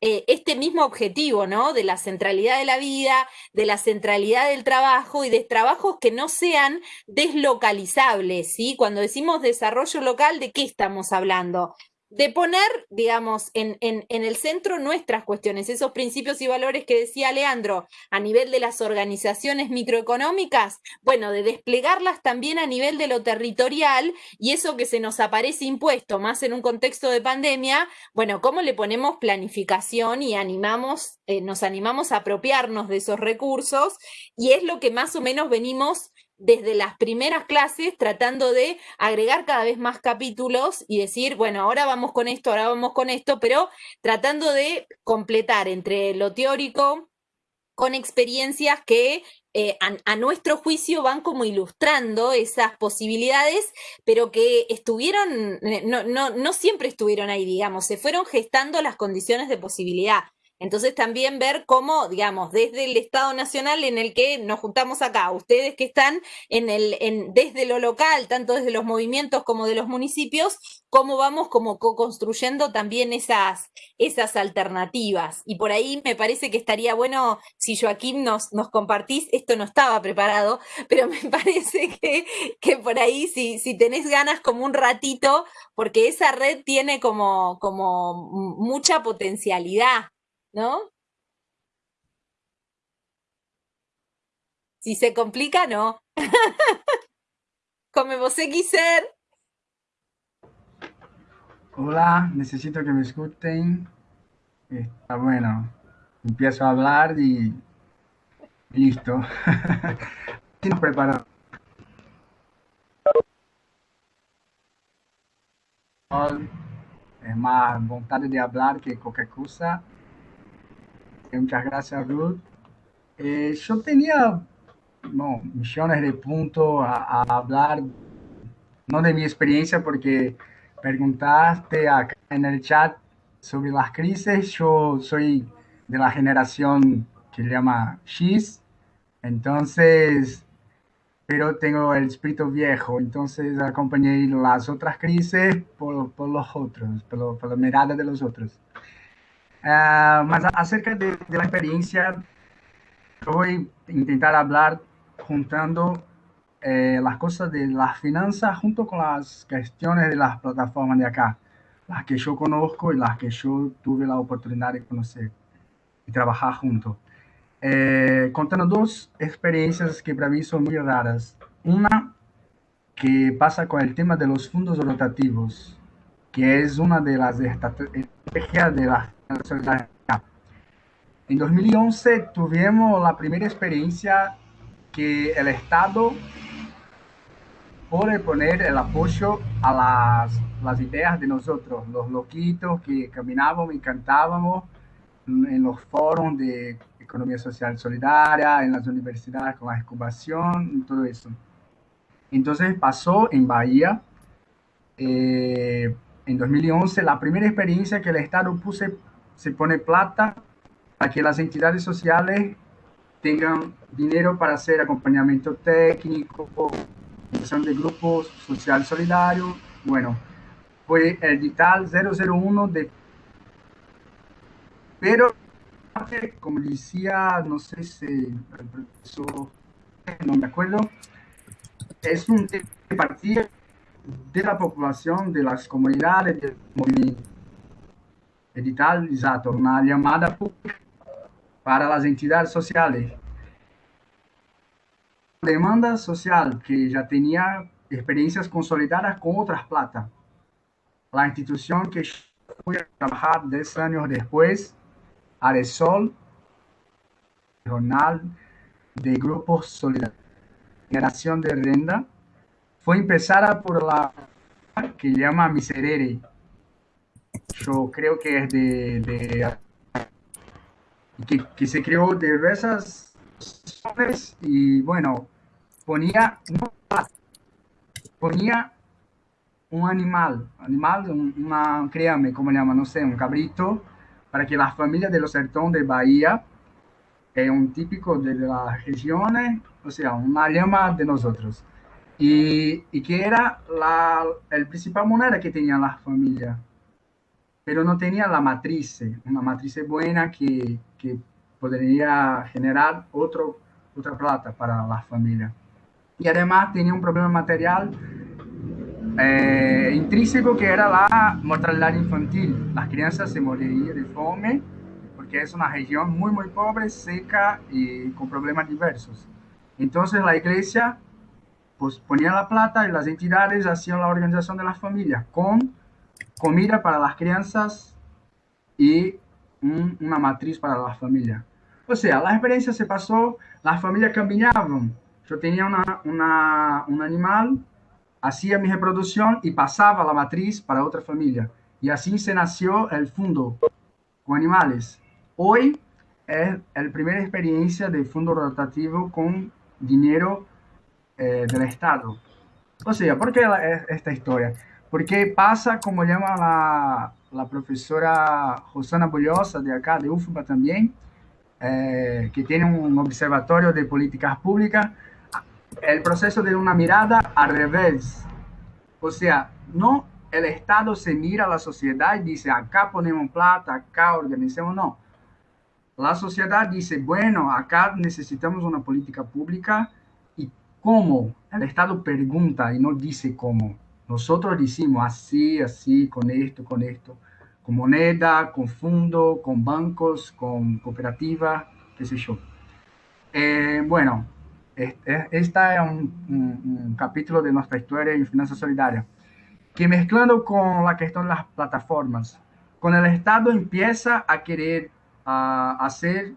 eh, este mismo objetivo, ¿no? De la centralidad de la vida, de la centralidad del trabajo y de trabajos que no sean deslocalizables, ¿sí? Cuando decimos desarrollo local, ¿de qué estamos hablando? De poner, digamos, en, en, en, el centro nuestras cuestiones, esos principios y valores que decía Leandro a nivel de las organizaciones microeconómicas, bueno, de desplegarlas también a nivel de lo territorial y eso que se nos aparece impuesto más en un contexto de pandemia, bueno, ¿cómo le ponemos planificación y animamos, eh, nos animamos a apropiarnos de esos recursos? Y es lo que más o menos venimos desde las primeras clases tratando de agregar cada vez más capítulos y decir, bueno, ahora vamos con esto, ahora vamos con esto, pero tratando de completar entre lo teórico con experiencias que eh, a, nuestro juicio van como ilustrando esas posibilidades, pero que estuvieron, eh, no, no, no siempre estuvieron ahí, digamos, se fueron gestando las condiciones de posibilidad. Entonces también ver cómo, digamos, desde el Estado Nacional en el que nos juntamos acá, ustedes que están en el, desde lo local, tanto desde los movimientos como de los municipios, cómo vamos como co-construyendo también esas, esas alternativas. Y por ahí me parece que estaría bueno si Joaquín nos, nos compartís, esto no estaba preparado, [laughs] pero me [laughs] parece que, que por ahí si, si tenés ganas como un ratito, porque esa red tiene como, como mucha potencialidad. ¿No? Si se complica, no. [laughs] Como você quiser. Hola, necesito que me escuchen. Está bueno. Empiezo a hablar y, listo. [laughs] Estoy preparado. Es más voluntad de hablar que cualquier cosa. Muchas gracias, Ruth. Eh, yo tenía millones de puntos a, hablar, no de mi experiencia, porque preguntaste acá en el chat sobre las crisis. Yo soy de la generación que se llama X, entonces, pero tengo el espíritu viejo, entonces acompañé las otras crisis por, por los otros, por, por la mirada de los otros. Uh, mas acerca de, de, la experiencia, voy a intentar hablar juntando eh, las cosas de las finanzas junto con las cuestiones de las plataformas de acá, las que yo conozco y las que yo tuve la oportunidad de conocer y trabajar junto. Eh, contando dos experiencias que para mí son muy raras. Una que pasa con el tema de los fondos rotativos, que es una de las estrategias de la en 2011 tuvimos la primera experiencia que el Estado puede poner el apoyo a las, las ideas de nosotros, los loquitos que caminábamos y cantábamos en los foros de economía social solidaria, en las universidades con la incubación y todo eso. Entonces pasó en Bahía, eh, en 2011, la primera experiencia que el Estado puse, se pone plata para que las entidades sociales tengan dinero para hacer acompañamiento técnico, organización de grupos social solidario. Bueno, fue el digital 001 de... Pero, como decía, no sé si el profesor, no me acuerdo, es un partido de la población, de las comunidades, del movimiento. Exacto, una llamada para las entidades sociales. Demanda social que ya tenía experiencias consolidadas con otras plata. La institución que fue a trabajar 10 años después, Aresol, jornal de grupos solidarios, generación de renda, fue empezada por la que llama Miserere. Yo creo que es de, de que, que, se creó de diversas y bueno, ponía, ponía un animal, animal, una, créame, ¿cómo le llaman? No sé, un cabrito, para que las familias de los sertón de Bahía, es un típico de las regiones, o sea, una llama de nosotros. Y, y que era la el principal moneda que tenían las familias, pero no tenía la matriz, una matriz buena que, que podría generar otro, otra plata para la familia. Y además tenía un problema material eh, intrínseco que era la mortalidad infantil. Las crianças se morirían de fome porque es una región muy, muy pobre, seca y con problemas diversos. Entonces la iglesia pues, ponía la plata y las entidades hacían la organización de las familias con comida para las crianças y una matriz para la familia. O sea, la experiencia se pasó, las familias caminaban. Yo tenía una, un animal, hacía mi reproducción y pasaba la matriz para otra familia. Y así se nació el fondo con animales. Hoy es la primera experiencia de fondo rotativo con dinero eh, del Estado. O sea, ¿por qué esta historia? Porque pasa, como llama la, profesora Rosana Bullosa de acá, de UFBA también, eh, que tiene un observatorio de políticas públicas, el proceso de una mirada al revés. O sea, no el Estado se mira a la sociedad y dice, acá ponemos plata, acá organizamos, no. La sociedad dice, bueno, acá necesitamos una política pública y cómo. El Estado pregunta y no dice cómo. Nosotros decimos así, así, con esto, con esto con moneda, con fondo, con bancos, con cooperativas, qué sé yo. Eh, bueno, este, esta es un, capítulo de nuestra historia en finanzas solidarias, que mezclando con la cuestión de las plataformas, con el Estado empieza a querer hacer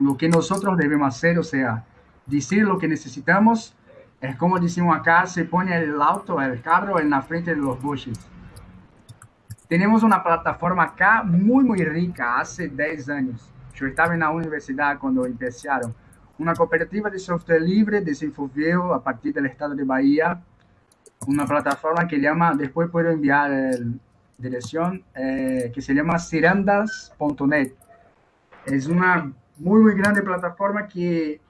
lo que nosotros debemos hacer, o sea, decir lo que necesitamos, es como decimos acá, se pone el auto, el carro en la frente de los buses tenemos una plataforma acá muy, muy rica, hace 10 años. Yo estaba en la universidad cuando empezaron. Una cooperativa de software libre desenvolvió a partir del estado de Bahía una plataforma que llama, después puedo enviar la dirección, eh, que se llama cirandas.net. Es una muy, muy grande plataforma que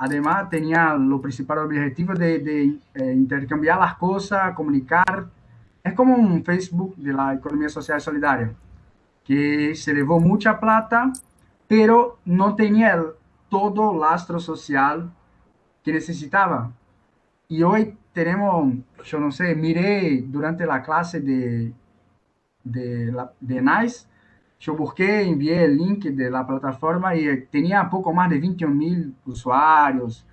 además tenía lo principal objetivo de, eh, intercambiar las cosas, comunicar, es como un Facebook de la economía social solidaria, que se llevó mucha plata, pero no tenía el, todo lastro social que necesitaba. Y hoy tenemos, yo no sé, miré durante la clase de, de NICE, yo busqué, envié el link de la plataforma y tenía poco más de 21 mil usuarios,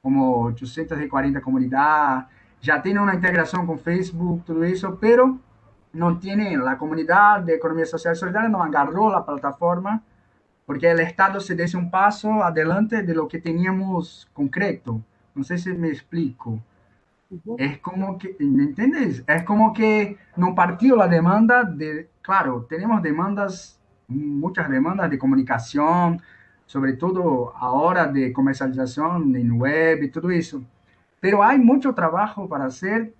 como 840 comunidades ya tiene una integración con Facebook, todo eso, pero no tiene la comunidad de economía social solidaria, no agarró la plataforma, porque el Estado se dio un paso adelante de lo que teníamos concreto. No sé si me explico. Es como que, ¿me entiendes? Es como que no partió la demanda de, claro, tenemos demandas, muchas demandas de comunicación, sobre todo ahora de comercialización en web y todo eso pero hay mucho trabajo para hacer,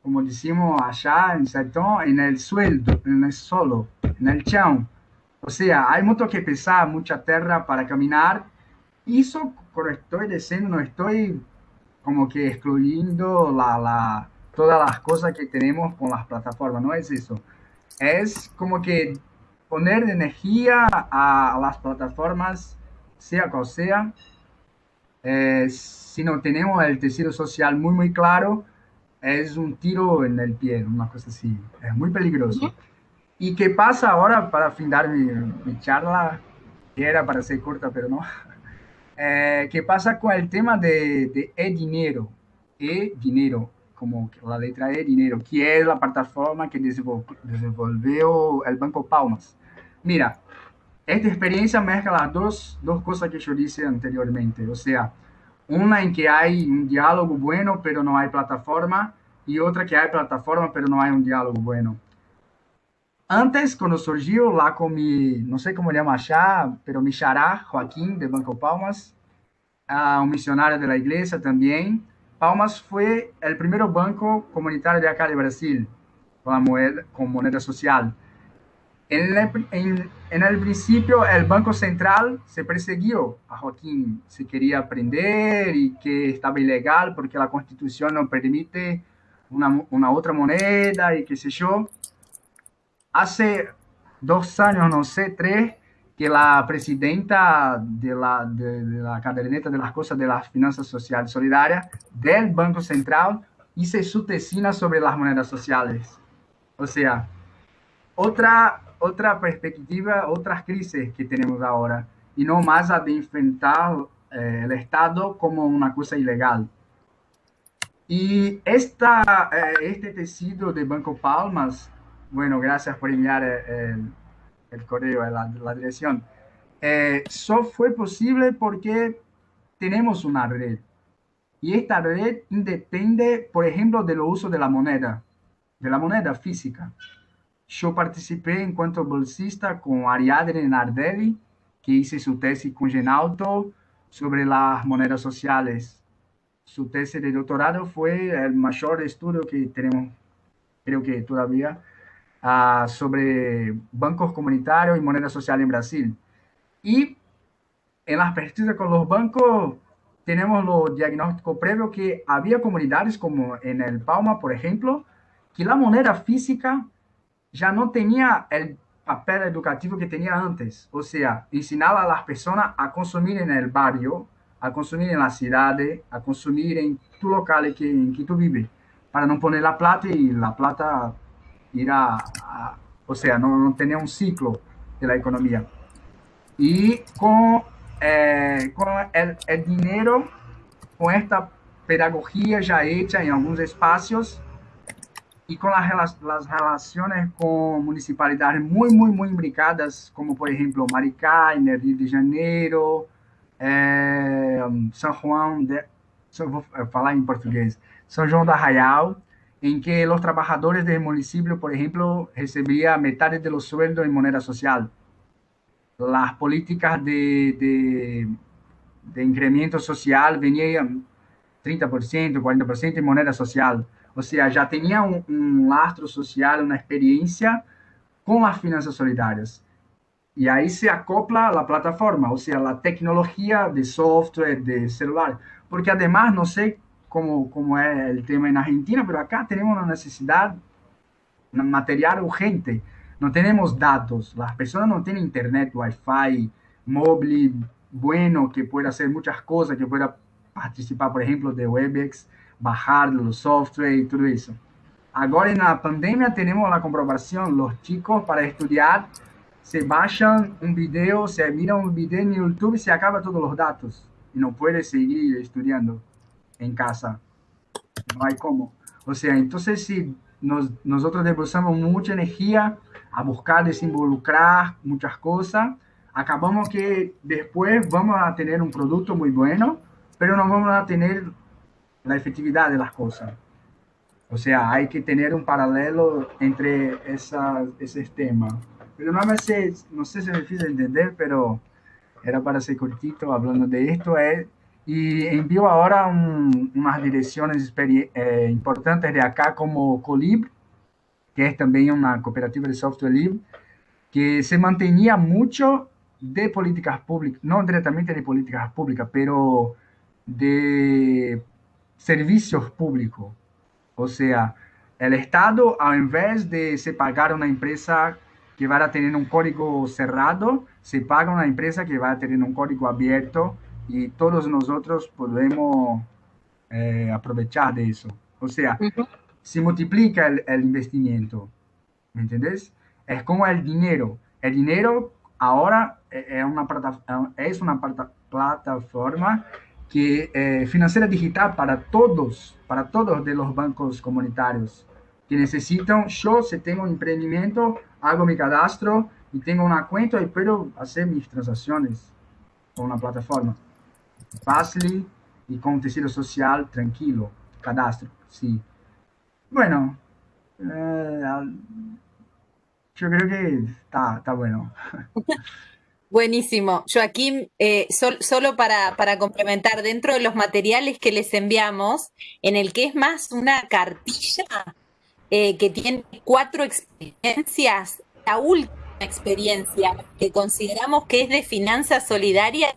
como decimos allá en Sertón, en el sueldo, en el solo, en el chão. O sea, hay mucho que pesar, mucha tierra para caminar. Eso, cuando estoy diciendo, no estoy como que excluyendo la, la, todas las cosas que tenemos con las plataformas, no es eso. Es como que poner energía a las plataformas, sea cual sea, eh, si no tenemos el tejido social muy, muy claro, es un tiro en el pie, una cosa así. Es muy peligroso. ¿Y qué pasa ahora para findar mi, mi charla? Que era para ser corta, pero no. Eh, ¿Qué pasa con el tema de, de e-dinero? E-dinero, como la letra E, dinero, que es la plataforma que desenvolvió el Banco Palmas. Mira, esta experiencia mezcla las dos, dos cosas que yo dije anteriormente. O sea, una en que hay un diálogo bueno, pero no hay plataforma, y otra que hay plataforma, pero no hay un diálogo bueno. Antes, cuando surgió lá con mi, no sé cómo llama allá, pero mi chará, Joaquín, de Banco Palmas, uh, un misionario de la iglesia. Palmas fue el primer banco comunitario de acá de Brasil, con, moneda, con moneda social. En el, en, en Banco Central se persiguió a Joaquín, se quería aprender y que estaba ilegal porque la constitución no permite una otra moneda y qué sé yo. Hace dos años, no sé, tres, que la presidenta de la, de, de la caderneta de las cosas de las finanzas sociales solidarias del Banco Central hizo su tesina sobre las monedas sociales. O sea, otra otra perspectiva, otras crisis que tenemos ahora, y no más a de enfrentar eh, el Estado como una cosa ilegal. Y esta, eh, este tecido de Banco Palmas, bueno, gracias por enviar eh, el, el correo, la, la dirección, eh, solo fue posible porque tenemos una red. Y esta red depende, por ejemplo, del uso de la moneda, de la moneda física. Yo participé en cuanto bolsista con Ariadne Nardelli, que hice su tesis con Genalto sobre las monedas sociales. Su tesis de doctorado fue el mayor estudio que tenemos, creo que todavía, sobre bancos comunitarios y moneda social en Brasil. Y en las pesquisas con los bancos tenemos los diagnósticos previos que había comunidades como en el Palma, por ejemplo, que la moneda física ya no tenía el papel educativo que tenía antes. O sea, ensinaba a las personas a consumir en el barrio, a consumir en la ciudad, a consumir en tu local que, en que tú vives, para no poner la plata y la plata ir a, a o sea, no, no, ciclo de la economía. Y con, eh, con el, el dinero, con esta pedagogía ya hecha en algunos espacios, y con las, las, relaciones con municipalidades muy, muy, muy imbricadas, como por ejemplo Maricá, en Rio de Janeiro, eh, San Juan, de, vou falar em português, São João da Arraial, en que los trabajadores del municipio, por ejemplo, recibían metade de los sueldos en moneda social. Las políticas de, de, de incremento social venían 30%, 40% en moneda social. O sea, ya tenía un, un lastro social, una experiencia con las finanzas solidarias. Y ahí se acopla la plataforma, o sea, la tecnología de software, de celular. Porque además, no sé cómo, cómo es el tema en Argentina, pero acá tenemos una necesidad material urgente. No tenemos datos, las personas no tienen internet, wifi, bueno, que pueda hacer muchas cosas, que pueda participar, por ejemplo, de WebEx bajar los software y todo eso. Ahora en la pandemia tenemos la comprobación, los chicos para estudiar se bajan un video, se miran un video en YouTube se acaba todos los datos y no puede seguir estudiando en casa. No hay cómo. O sea, entonces si nos, nosotros depositamos mucha energía a buscar desinvolucrar muchas cosas, acabamos que después vamos a tener un producto muy bueno, pero no vamos a tener la efectividad de las cosas. O sea, hay que tener un paralelo entre esas, esos temas. Pero no, me sé, no sé si me difícil entender, pero era para ser cortito hablando de esto. Eh, y envío ahora un, unas direcciones eh, importantes de acá como Colib, que es también una cooperativa de software libre, que se mantenía mucho de políticas públicas, no directamente de políticas públicas, pero de servicios públicos. O sea, el Estado, en vez de se pagar una empresa que va a tener un código cerrado, se paga una empresa que va a tener un código abierto y todos nosotros podemos eh, aprovechar de eso. O sea, se multiplica el, el, investimiento. ¿Me entendés? Es como el dinero. El dinero ahora eh, es una, es una plataforma que eh, financiera digital para todos, para todos de los bancos comunitarios que necesitan, yo si tengo un emprendimiento, hago mi cadastro y tengo una cuenta y puedo hacer mis transacciones con una plataforma. Fácil y con tejido social tranquilo, cadastro, sí. Bueno, eh, yo creo que está, está bueno. [laughs] Buenísimo. Joaquín, eh, solo para, para, complementar, dentro de los materiales que les enviamos, en el que es más una cartilla eh, que tiene cuatro experiencias, la última experiencia que consideramos que es de finanzas solidarias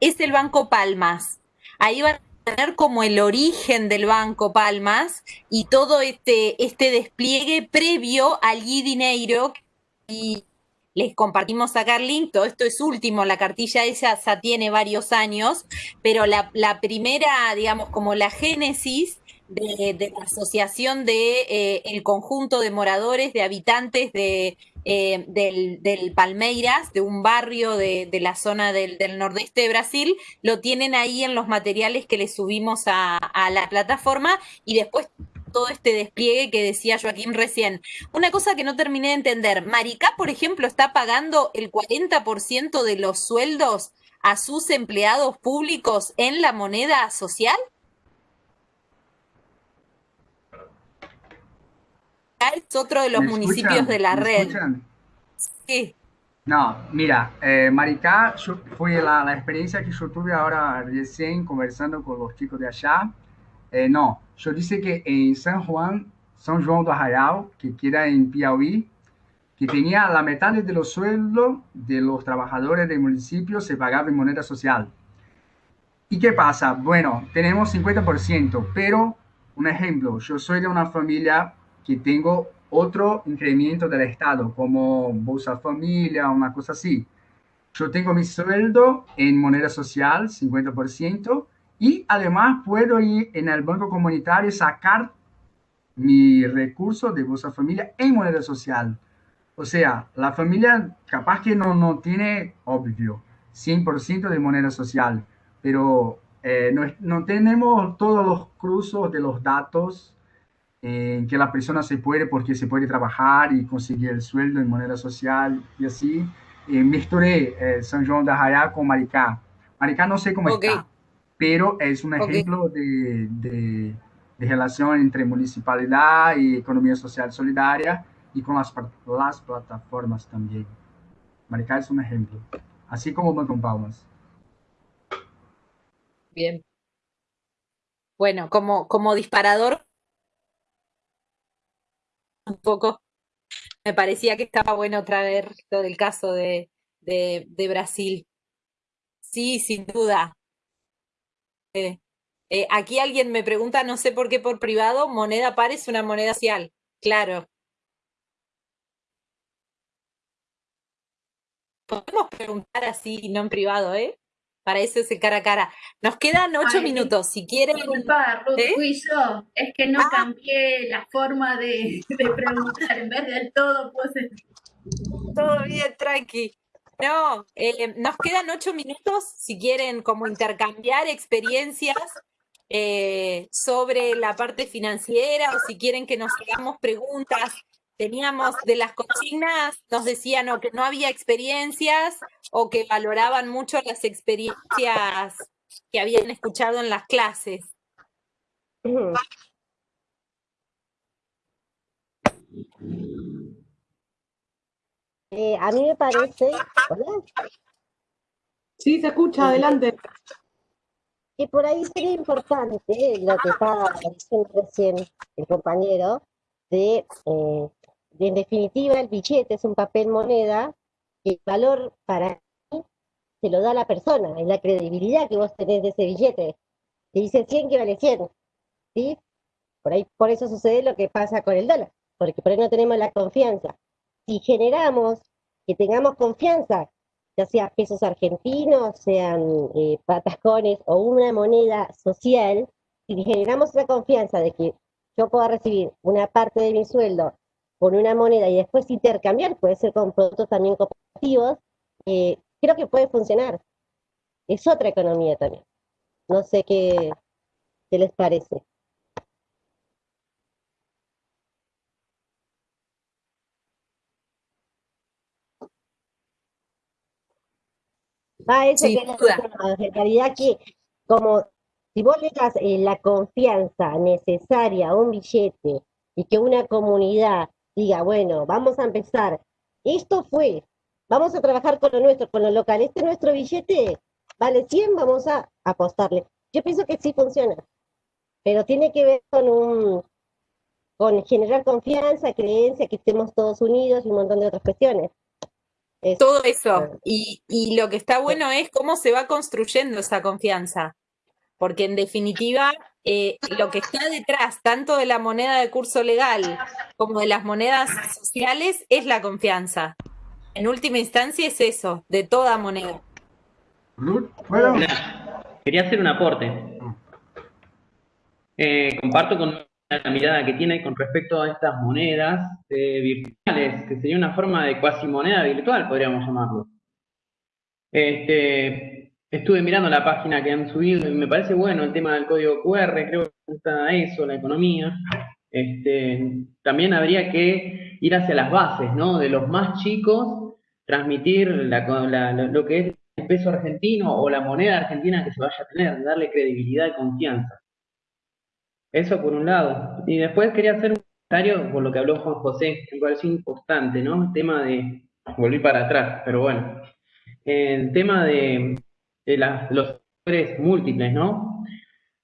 es el Banco Palmas. Ahí van a tener como el origen del Banco Palmas y todo este, este despliegue previo al Dinero y les compartimos acá el link, todo esto es último, la cartilla esa ya tiene varios años, pero la, la primera, digamos, como la génesis de, la asociación de eh, el conjunto de moradores, de habitantes de, eh, del, Palmeiras, de un barrio de, la zona del, nordeste de Brasil, lo tienen ahí en los materiales que le subimos a, a la plataforma y después todo este despliegue que decía Joaquín recién. Una cosa que no terminé de entender, Maricá, por ejemplo, está pagando el 40% de los sueldos a sus empleados públicos en la moneda social? Es otro de los municipios de la red. Sí. No, mira, eh, Maricá fue la, la, experiencia que yo tuve ahora recién conversando con los chicos de allá. Eh, no, yo dice que en San Juan, San Juan do Arraial, que queda en Piauí, que tenía la mitad de los sueldos de los trabajadores del municipio se pagaba en moneda social. ¿Y qué pasa? Bueno, tenemos 50%, pero un ejemplo, yo soy de una familia que tengo otro incremento del Estado, como Bolsa Familia, una cosa así. Yo tengo mi sueldo en moneda social, 50%, y además puedo ir en el banco comunitario sacar mi recurso de Bolsa Familia en moneda social. O sea, la familia capaz que no, no tiene, obvio, 100% de moneda social, pero eh, no, no, tenemos todos los cruzos de los datos en que la persona se puede, porque se puede trabajar y conseguir el sueldo en moneda social y así. Eh, mezclé eh, San Juan de Arraial con Maricá. Maricá no sé cómo está, pero es un ejemplo de, de, de, relación entre municipalidad y economía social solidaria y con las, las plataformas también. Maricá es un ejemplo, así como Banco Palmas. Bien. Bueno, como, como disparador un poco, me parecía que estaba bueno traer todo el caso de, de, Brasil. Sí, sin duda. Eh, eh, aquí alguien me pregunta, no sé por qué por privado, moneda par es una moneda social. Claro. Podemos preguntar así, no en privado, ¿eh? Para eso es el cara a cara. Nos quedan ocho minutos. Si quieren. Disculpa, Ruth, ¿Eh? fui yo. Es que no ah. cambié la forma de, preguntar. En vez del todo, puse. Todo bien, tranqui. No, eh, nos quedan ocho minutos. Si quieren, como intercambiar experiencias eh, sobre la parte financiera o si quieren que nos hagamos preguntas teníamos de las consignas, nos decían o que no había experiencias o que valoraban mucho las experiencias que habían escuchado en las clases. Eh, a mí me parece... Sí, se escucha, adelante. Que por ahí sería importante lo que estaba diciendo recién el compañero, de eh, en definitiva, el billete es un papel moneda y el valor para mí se lo da la persona, es la credibilidad que vos tenés de ese billete. Si dice 100, que vale 100. ¿sí? Por, ahí, por eso sucede lo que pasa con el dólar, porque por ahí no tenemos la confianza. Si generamos que tengamos confianza, ya sea pesos argentinos, sean eh, o una moneda social, si generamos esa confianza de que yo pueda recibir una parte de mi sueldo con una moneda y después intercambiar, puede ser con productos también cooperativos, eh, creo que puede funcionar. Es otra economía también. No sé qué, qué les parece. Ah, eso que en realidad que como si vos le das eh, la confianza necesaria a un billete y que una comunidad diga, bueno, vamos a empezar, esto fue, vamos a trabajar con lo nuestro, con lo local, este nuestro billete vale 100, vamos a apostarle. Yo pienso que sí funciona, pero tiene que ver con un con generar confianza, creencia, que estemos todos unidos y un montón de otras cuestiones. Todo eso. Y, y, lo que está bueno es cómo se va construyendo esa confianza. Porque en definitiva, eh, lo que está detrás, tanto de la moneda de curso legal como de las monedas sociales, es la confianza. En última instancia es eso, de toda moneda. Quería hacer un aporte. Eh, comparto con la mirada que tiene con respecto a estas monedas eh, virtuales, que sería una forma de cuasi moneda virtual, podríamos llamarlo. Este, estuve mirando la página que han subido y me parece bueno el tema del código QR, creo que gusta eso, la economía. Este, también habría que ir hacia las bases, ¿no? De los más chicos, transmitir lo que es el peso argentino o la moneda argentina que se vaya a tener, darle credibilidad y confianza. Eso por un lado. Y después quería hacer un comentario por lo que habló Juan José, que me pareció importante, ¿no? El tema de. Volví para atrás, pero bueno. El tema de, los sectores múltiples, ¿no?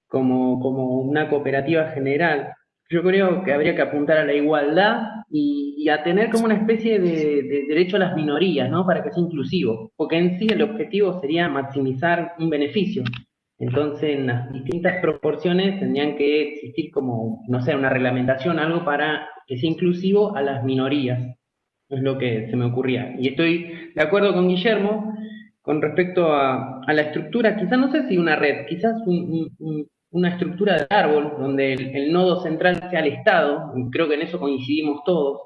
Como, como una cooperativa general. Yo creo que habría que apuntar a la igualdad y, a tener como una especie de, de, derecho a las minorías, ¿no? Para que sea inclusivo. Porque en sí el objetivo sería maximizar un beneficio. Entonces, en las distintas proporciones tendrían que existir como, no sé, una reglamentación, algo para que sea inclusivo a las minorías. Es lo que se me ocurría. Y estoy de acuerdo con Guillermo con respecto a, la estructura, quizás no sé si una red, quizás una estructura de árbol donde el, nodo central sea el Estado, creo que en eso coincidimos todos,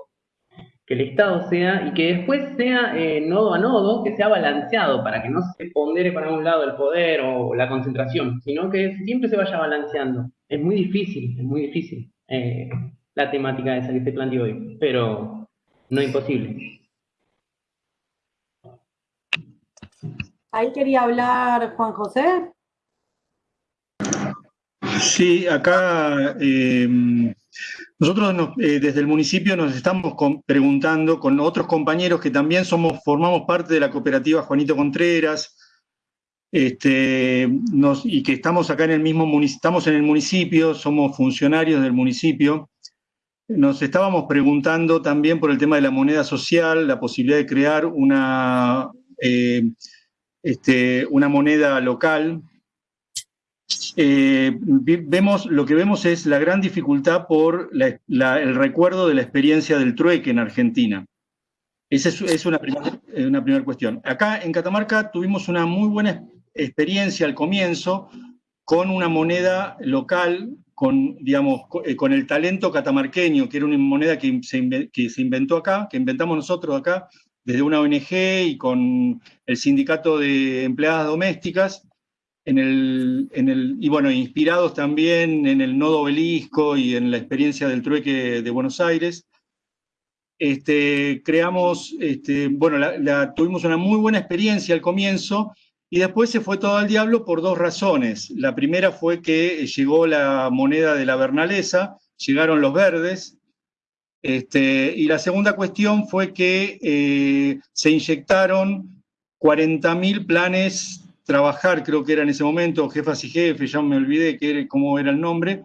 que el Estado sea, y que después sea eh, nodo a nodo, que sea balanceado, para que no se pondere para un lado el poder o la concentración, sino que siempre se vaya balanceando. Es muy difícil, es muy difícil eh, la temática esa que se planteó hoy, pero no imposible. Ahí quería hablar Juan José. Sí, acá eh, nosotros eh, desde el municipio nos estamos preguntando con otros compañeros que también somos, formamos parte de la cooperativa Juanito Contreras, este, y que estamos acá en el mismo estamos en el municipio, somos funcionarios del municipio. Nos estábamos preguntando también por el tema de la moneda social, la posibilidad de crear una, eh, este, una moneda local eh, vemos, lo que vemos es la gran dificultad por el recuerdo de la experiencia del trueque en Argentina. Esa es, una primera eh, una cuestión. Acá en Catamarca tuvimos una muy buena experiencia al comienzo con una moneda local, con, digamos, eh, con el talento catamarqueño, que era una moneda que se, que se inventó acá, que inventamos nosotros acá, desde una ONG y con el sindicato de empleadas domésticas, en el, en el, y bueno, inspirados también en el nodo obelisco y en la experiencia del trueque de Buenos Aires. Este, creamos, este, bueno, tuvimos una muy buena experiencia al comienzo y después se fue todo al diablo por dos razones. La primera fue que llegó la moneda de la Bernalesa, llegaron los verdes, este, y la segunda cuestión fue que eh, se inyectaron 40.000 planes trabajar, creo que era en ese momento, jefas y jefes, ya me olvidé que cómo era el nombre,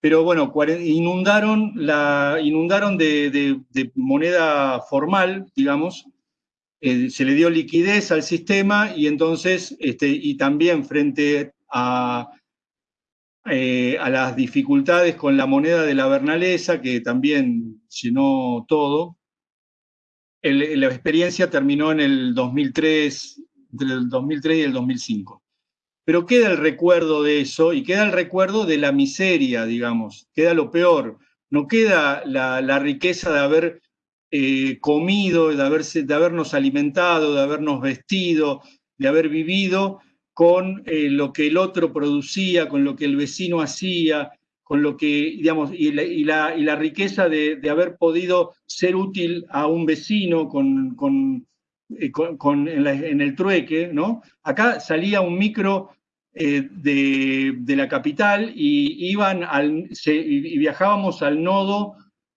pero bueno, inundaron, la, inundaron de, moneda formal, digamos, eh, se le dio liquidez al sistema y entonces, este, y también frente a, eh, a las dificultades con la moneda de la Bernalesa, que también llenó todo. la experiencia terminó en el 2003, entre el 2003 y el 2005. Pero queda el recuerdo de eso y queda el recuerdo de la miseria, digamos, queda lo peor. No queda la, riqueza de haber eh, comido, de, haberse, de habernos alimentado, de habernos vestido, de haber vivido con eh, lo que el otro producía, con lo que el vecino hacía, con lo que, digamos, y la, y la, riqueza de, haber podido ser útil a un vecino con, con, eh, en, el trueque, ¿no? Acá salía un micro eh, de, la capital y, iban al, viajábamos al nodo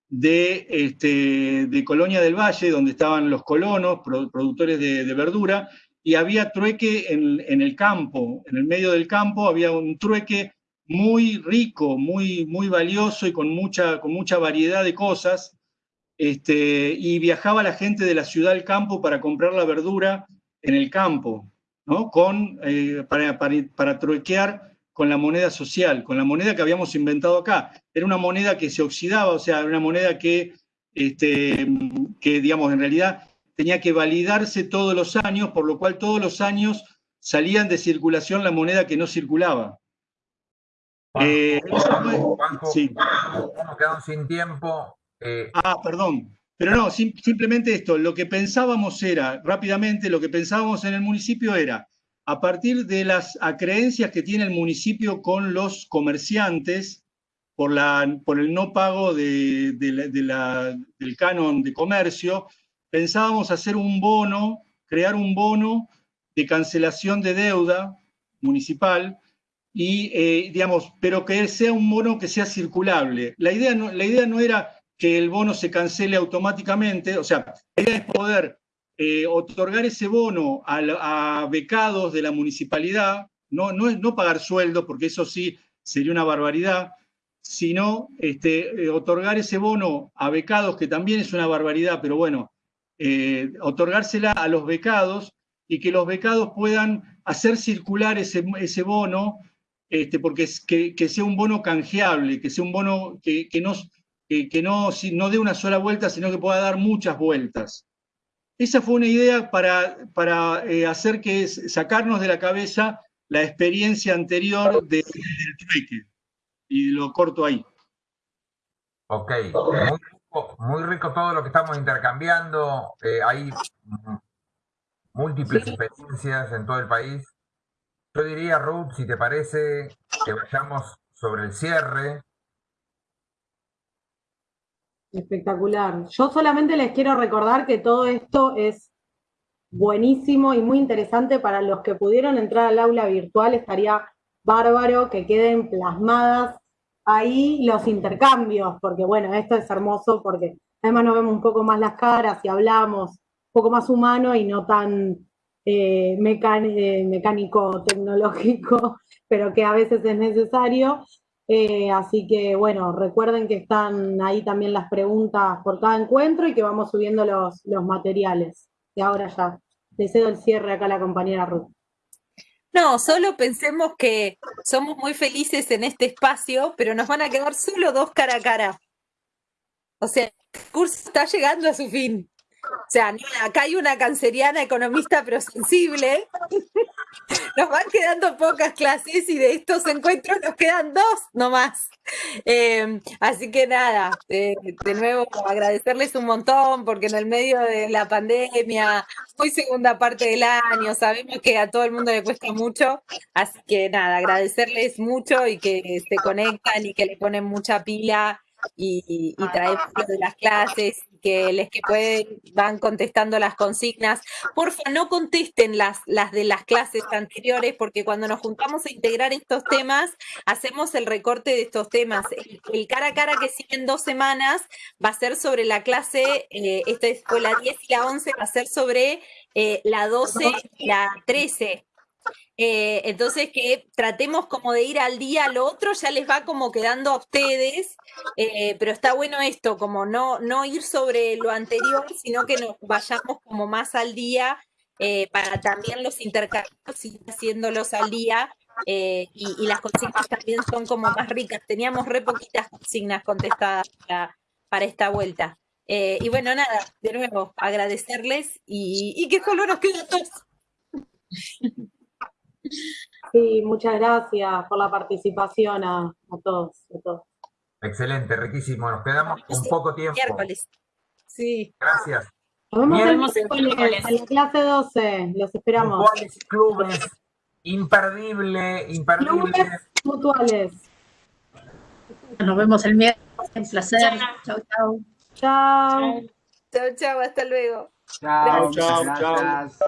de, este, de Colonia del Valle, donde estaban los colonos, productores de, verdura, y había trueque en, el campo, en el medio del campo había un trueque muy rico, muy, muy valioso y con mucha, con mucha variedad de cosas, este, y viajaba la gente de la ciudad al campo para comprar la verdura en el campo. Con, eh, para, para, truequear con la moneda social, con la moneda que habíamos inventado acá. Era una moneda que se oxidaba, o sea, una moneda que, este, que, digamos, en realidad tenía que validarse todos los años, por lo cual todos los años salían de circulación la moneda que no circulaba. Eh, sí. quedamos sin tiempo. Eh, ah, perdón. Pero no, simplemente esto, lo que pensábamos era, rápidamente, lo que pensábamos en el municipio era, a partir de las creencias que tiene el municipio con los comerciantes, por, la, por el no pago de, del canon de comercio, pensábamos hacer un bono, crear un bono de cancelación de deuda municipal, y, eh, digamos, pero que sea un bono que sea circulable. La idea no, la idea no era que el bono se cancele automáticamente, o sea, la idea es poder eh, otorgar ese bono a, becados de la municipalidad, no, no, no pagar sueldos, porque eso sí sería una barbaridad, sino este, eh, otorgar ese bono a becados, que también es una barbaridad, pero bueno, otorgársela a los becados y que los becados puedan hacer circular ese, ese bono, este, porque es, que, sea un bono canjeable, que sea un bono que, que no que, no, no dé una sola vuelta, sino que pueda dar muchas vueltas. Esa fue una idea para, para eh, hacer que sacarnos de la cabeza la experiencia anterior del trueque. Y lo corto ahí. Ok, muy rico, todo lo que estamos intercambiando. Eh, hay múltiples experiencias en todo el país. Yo diría, Ruth, si te parece, que vayamos sobre el cierre. Espectacular. Yo solamente les quiero recordar que todo esto es buenísimo y muy interesante para los que pudieron entrar al aula virtual. Estaría bárbaro que queden plasmadas ahí los intercambios, porque bueno, esto es hermoso porque además nos vemos un poco más las caras y hablamos un poco más humano y no tan eh, eh, mecánico, tecnológico, [laughs] pero que a veces es necesario. Eh, así que bueno, recuerden que están ahí también las preguntas por cada encuentro y que vamos subiendo los, los materiales. Y ahora ya, le cedo el cierre acá a la compañera Ruth. No, solo pensemos que somos muy felices en este espacio, pero nos van a quedar solo dos cara a cara. O sea, el curso está llegando a su fin. O sea, acá hay una canceriana economista pero sensible. Nos van quedando pocas clases y de estos encuentros nos quedan dos nomás. Eh, así que nada, eh, de nuevo agradecerles un montón porque en el medio de la pandemia, muy segunda parte del año, sabemos que a todo el mundo le cuesta mucho. Así que nada, agradecerles mucho y que se conectan y que le ponen mucha pila y, y traemos de las clases que les que pueden van contestando las consignas. Porfa, no contesten las, las de las clases anteriores, porque cuando nos juntamos a integrar estos temas, hacemos el recorte de estos temas. El, cara a cara que sigue en dos semanas va a ser sobre la clase, eh, esta fue la 10 y la 11, va a ser sobre eh, la 12 y la 13. Eh, entonces que tratemos como de ir al día, lo otro ya les va como quedando a ustedes, eh, pero está bueno esto, como no, no ir sobre lo anterior, sino que nos vayamos como más al día eh, para también los intercambios y haciéndolos al día y, las consignas también son como más ricas. Teníamos re poquitas consignas contestadas para, esta vuelta. Y bueno, nada, de nuevo, agradecerles y, y que solo nos queda todos. [laughs] Sí, muchas gracias por la participación a, todos, Excelente, riquísimo. Nos quedamos un poco tiempo. Miércoles. Sí. Gracias. Nos vemos el miércoles en la clase 12. Los esperamos. clubes. Imperdible, imperdible. Clubes mutuales. Nos vemos el miércoles. Un placer. Chao, chao. Chao. Chao, chao. Hasta luego. Chao, chao, chao.